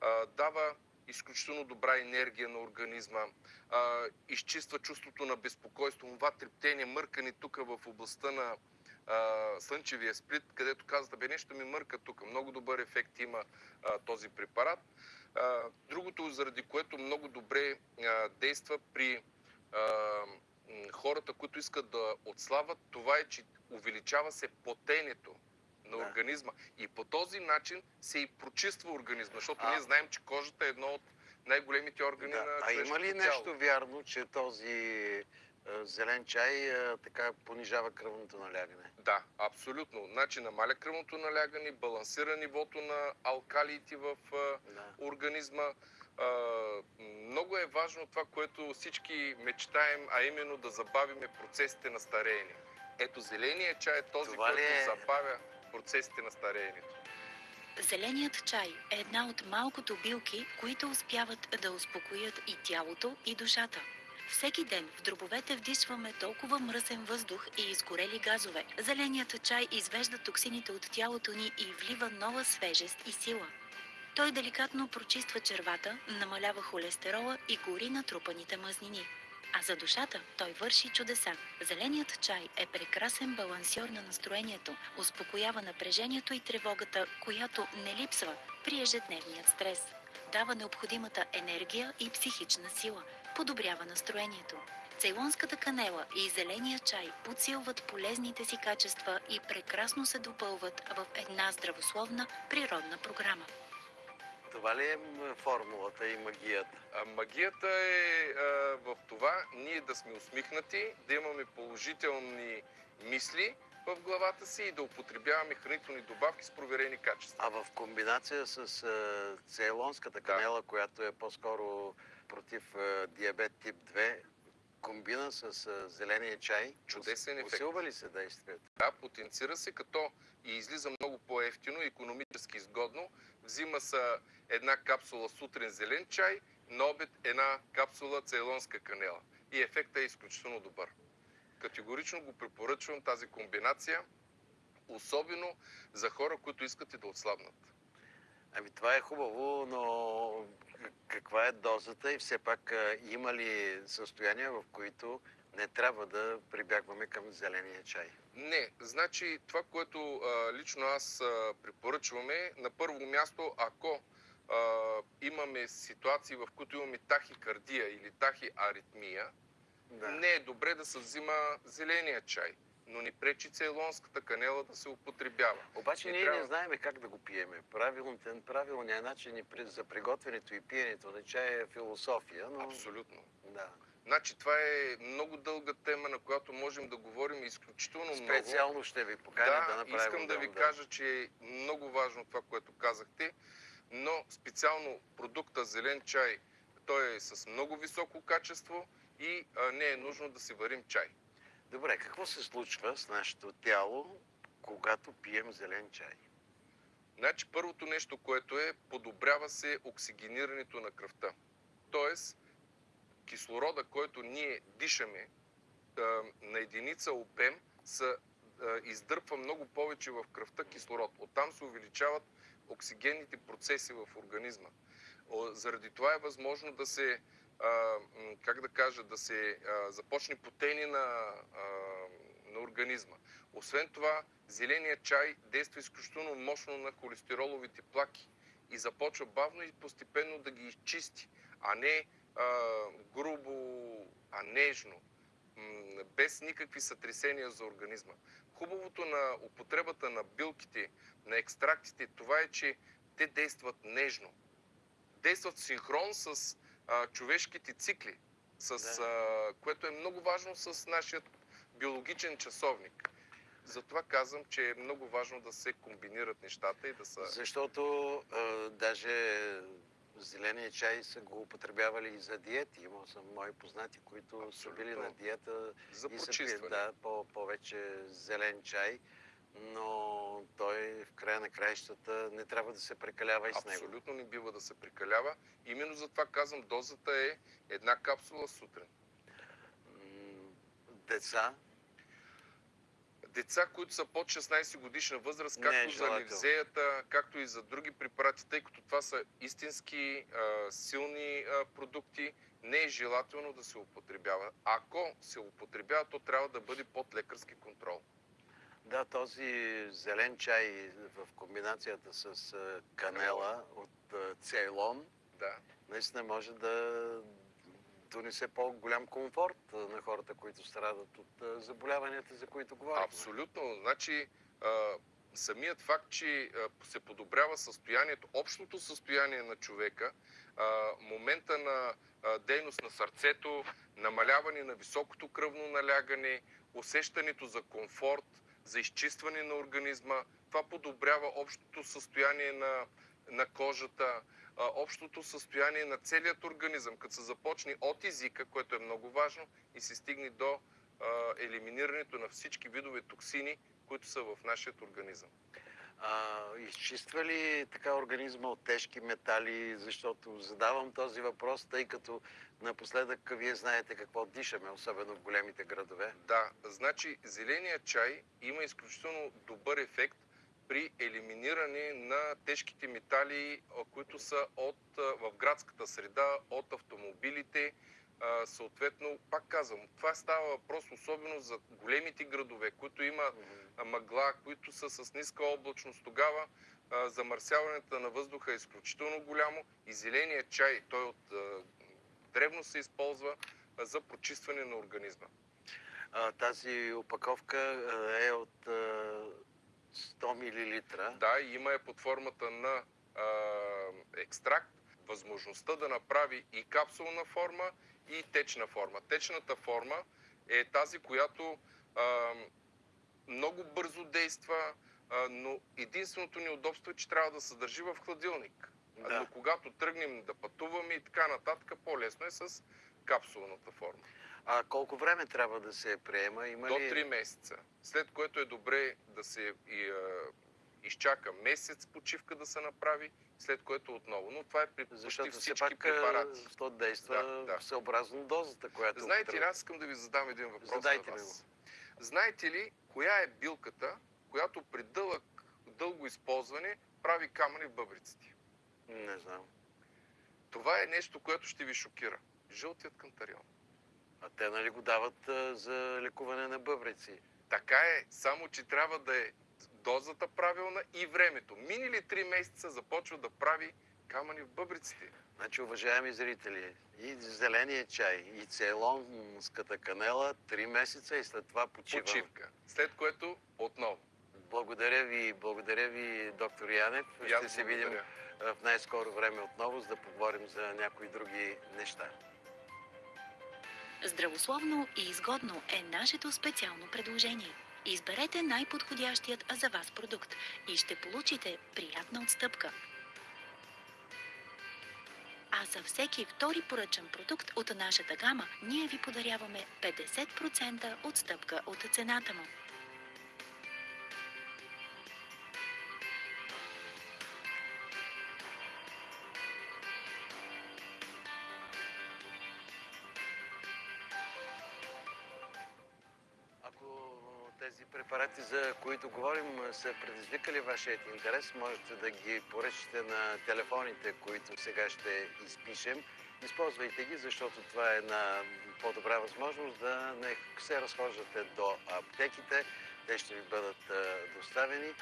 А, дава изключително добра енергия на организма, а, изчиства чувството на безпокойство, това трептение, мъркане тук в областта на а, слънчевия сплит, където казвате, бе нещо ми мърка тук. Много добър ефект има а, този препарат. А, другото, заради което много добре а, действа при а, хората, които искат да отслабват, това е, че увеличава се потенето на Да. организма. И по този начин се и прочиства организма, защото А. ние знаем, че кожата е едно от най-големите органи Да. на А има ли човешкото нещо тяло. вярно, че този зелен чай а, така понижава кръвното налягане? Да, абсолютно. Значи намаля кръвното налягане, балансира нивото на алкалиите в а, организма. А, много е важно това, което всички мечтаем, а именно да забавиме процесите на стареене. Ето зеления чай е този, Това който е? забавя процесите на стареенето. Зеленият чай е една от малкото билки, които успяват да успокоят и тялото, и душата. Всеки ден в дробовете вдишваме толкова мръсен въздух и изгорели газове. Зеленият чай извежда токсините от тялото ни и влива нова свежест и сила. Той деликатно прочиства червата, намалява холестерола и гори натрупаните мазнини. А за душата той върши чудеса. Зеленият чай е прекрасен балансьор на настроението, успокоява напрежението и тревогата, която не липсва при ежедневният стрес. Дава необходимата енергия и психична сила, подобрява настроението. Цейлонската канела и зеления чай подсилват полезните си качества и прекрасно се допълват в една здравословна природна програма. Това ли е формулата и магията? А, магията е а, в това ние да сме усмихнати, да имаме положителни мисли в главата си и да употребяваме хранителни добавки с проверени качества. А в комбинация с а, цейлонската канела, която е по-скоро против диабет тип 2, комбина с зеления чай, Чудесен ефект. усилва ли се действието? Да, потенцира се, като и излиза много по-ефтино, економически изгодно. Взима се една капсула сутрин зелен чай, на обед една капсула цейлонска канела. И ефектът е изключително добър. Категорично го препоръчвам тази комбинация, особено за хора, които искат и да отслабнат. Ами това е хубаво, но каква е дозата и все пак има ли състояния, в които не трябва да прибягваме към зеления чай? Не, значи това, което а, лично аз а, препоръчваме, на първо място, ако а, имаме ситуации, в които имаме тахикардия или тахиаритмия, Да. не е добре да се взима зеления чай, но ни пречи цейлонската канела да се употребява. Обаче Не ние трябва. не знаем как да го пиеме. Правилният, правилният начин за приготвянето и пиенето на чай е философия, но... Абсолютно. Да. Значи това е много дълга тема, на която можем да говорим изключително много. Специално ще ви поканя да, да, направим искам да ви отделно, кажа, че е много важно това, което казахте, но специално продукта зелен чай, той е с много високо качество и а, не е нужно да си варим чай. Добре, какво се случва с нашето тяло, когато пием зелен чай? Значи първото нещо, което е, подобрява се оксигенирането на кръвта. Тоест, кислорода, който ние дишаме на единица обем, се а, издърпва много повече в кръвта кислород. Оттам се увеличават оксигенните процеси в организма. Заради това е възможно да се, как да кажа, да се а, започне потение на, а, на организма. Освен това, зеленият чай действа изключително мощно на холестероловите плаки и започва бавно и постепенно да ги изчисти, а не а, грубо, а нежно, без никакви сътресения за организма. Хубавото на употребата на билките, на екстрактите, това е, че те действат нежно. Действат синхрон с а, човешките цикли, с, а, което е много важно с нашия биологичен часовник. Затова казвам, че е много важно да се комбинират нещата и да са... Защото а, даже зеления чай са го употребявали и за диети. Имал съм мои познати, които са Абсолютно. били на диета За и са пили да, по, повече зелен чай, но той в края на краищата не трябва да се прекалява и с него. Абсолютно не бива да се прекалява. Именно затова казвам, дозата е една капсула сутрин. Деца, Деца, които са под 16 годишна възраст, Не е както за левзеята, както и за други препарати, тъй като това са истински а, силни а, продукти, не е желателно да се употребява. Ако се употребява, то трябва да бъде под лекарски контрол. Да, този зелен чай в комбинацията с канела от Цейлон, да. наистина може да донесе по-голям комфорт на хората, които страдат от заболяванията, за които говорим. Абсолютно. Значи, самият факт, че се подобрява състоянието, общото състояние на човека, момента на дейност на сърцето, намаляване на високото кръвно налягане, усещането за комфорт, за изчистване на организма, това подобрява общото състояние на, на кожата, общото състояние на целият организъм, като се започне от езика, което е много важно, и се стигне до елиминирането на всички видове токсини, които са в нашия организъм. А, изчиства ли така организма от тежки метали, защото задавам този въпрос, тъй като напоследък вие знаете какво дишаме, особено в големите градове. Да, значи зеления чай има изключително добър ефект при елиминиране на тежките метали, които са от, в градската среда, от автомобилите. Съответно, пак казвам, това става въпрос особено за големите градове, които има а, мъгла, които са с ниска облачност. Тогава замърсяването на въздуха е изключително голямо и зеления чай, той от древно се използва за прочистване на организма. Тази опаковка е от а, 100 мл. Да, има е под формата на а, екстракт, възможността да направи и капсулна форма, и течна форма. Течната форма е тази, която а, много бързо действа, но единственото неудобство е, че трябва да се държи в хладилник. Да. Но когато тръгнем да пътуваме и така нататък, по-лесно е с капсулната форма. А колко време трябва да се приема? Има До ли... 3 месеца. След което е добре да се и, а, изчака месец почивка да се направи, след което отново. Но това е при почти Защото все всички пак препарати. то действа Да, да. съобразно дозата, която... Знаете аз искам да ви задам един въпрос Задайте на ми вас. Знаете ли, коя е билката, която при дълъг, дълго използване прави камъни в бъбриците? Не знам. Това е нещо, което ще ви шокира. Жълтият кантарион. А те нали го дават а, за лекуване на бъбрици? Така е, само че трябва да е дозата правилна и времето. Минали 3 месеца започва да прави камъни в бъбриците. Значи, уважаеми зрители, и зеления чай, и цейлонската канела, три месеца и след това почивам. Почивка. След което отново. Благодаря ви, благодаря ви, доктор Янев. Ще се видим благодаря. в най-скоро време отново, за да поговорим за някои други неща. Здравословно и изгодно е нашето специално предложение. Изберете най-подходящият за вас продукт и ще получите приятна отстъпка. А за всеки втори поръчан продукт от нашата гама, ние ви подаряваме 50% отстъпка от цената му. Предизвикали вашият интерес, можете да ги поръчате на телефоните, които сега ще изпишем. Използвайте ги, защото това е една по-добра възможност да не се разхождате до аптеките. Те ще ви бъдат доставени.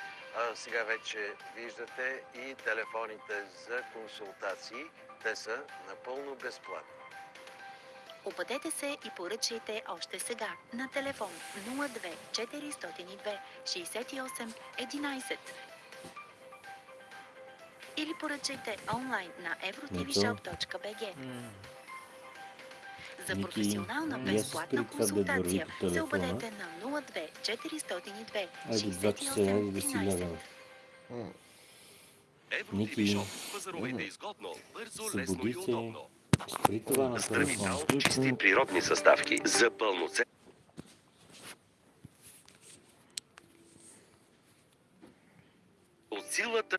Сега вече виждате и телефоните за консултации. Те са напълно безплатни. Обадете се и поръчайте още сега на телефон 02 402 68 11 или поръчайте онлайн на eurotvshop.bg. За професионална безплатна консултация се обадете на 02 402 68 Ники, събуди се, при това на телефон. включен... природни съставки за пълноцен... От силата...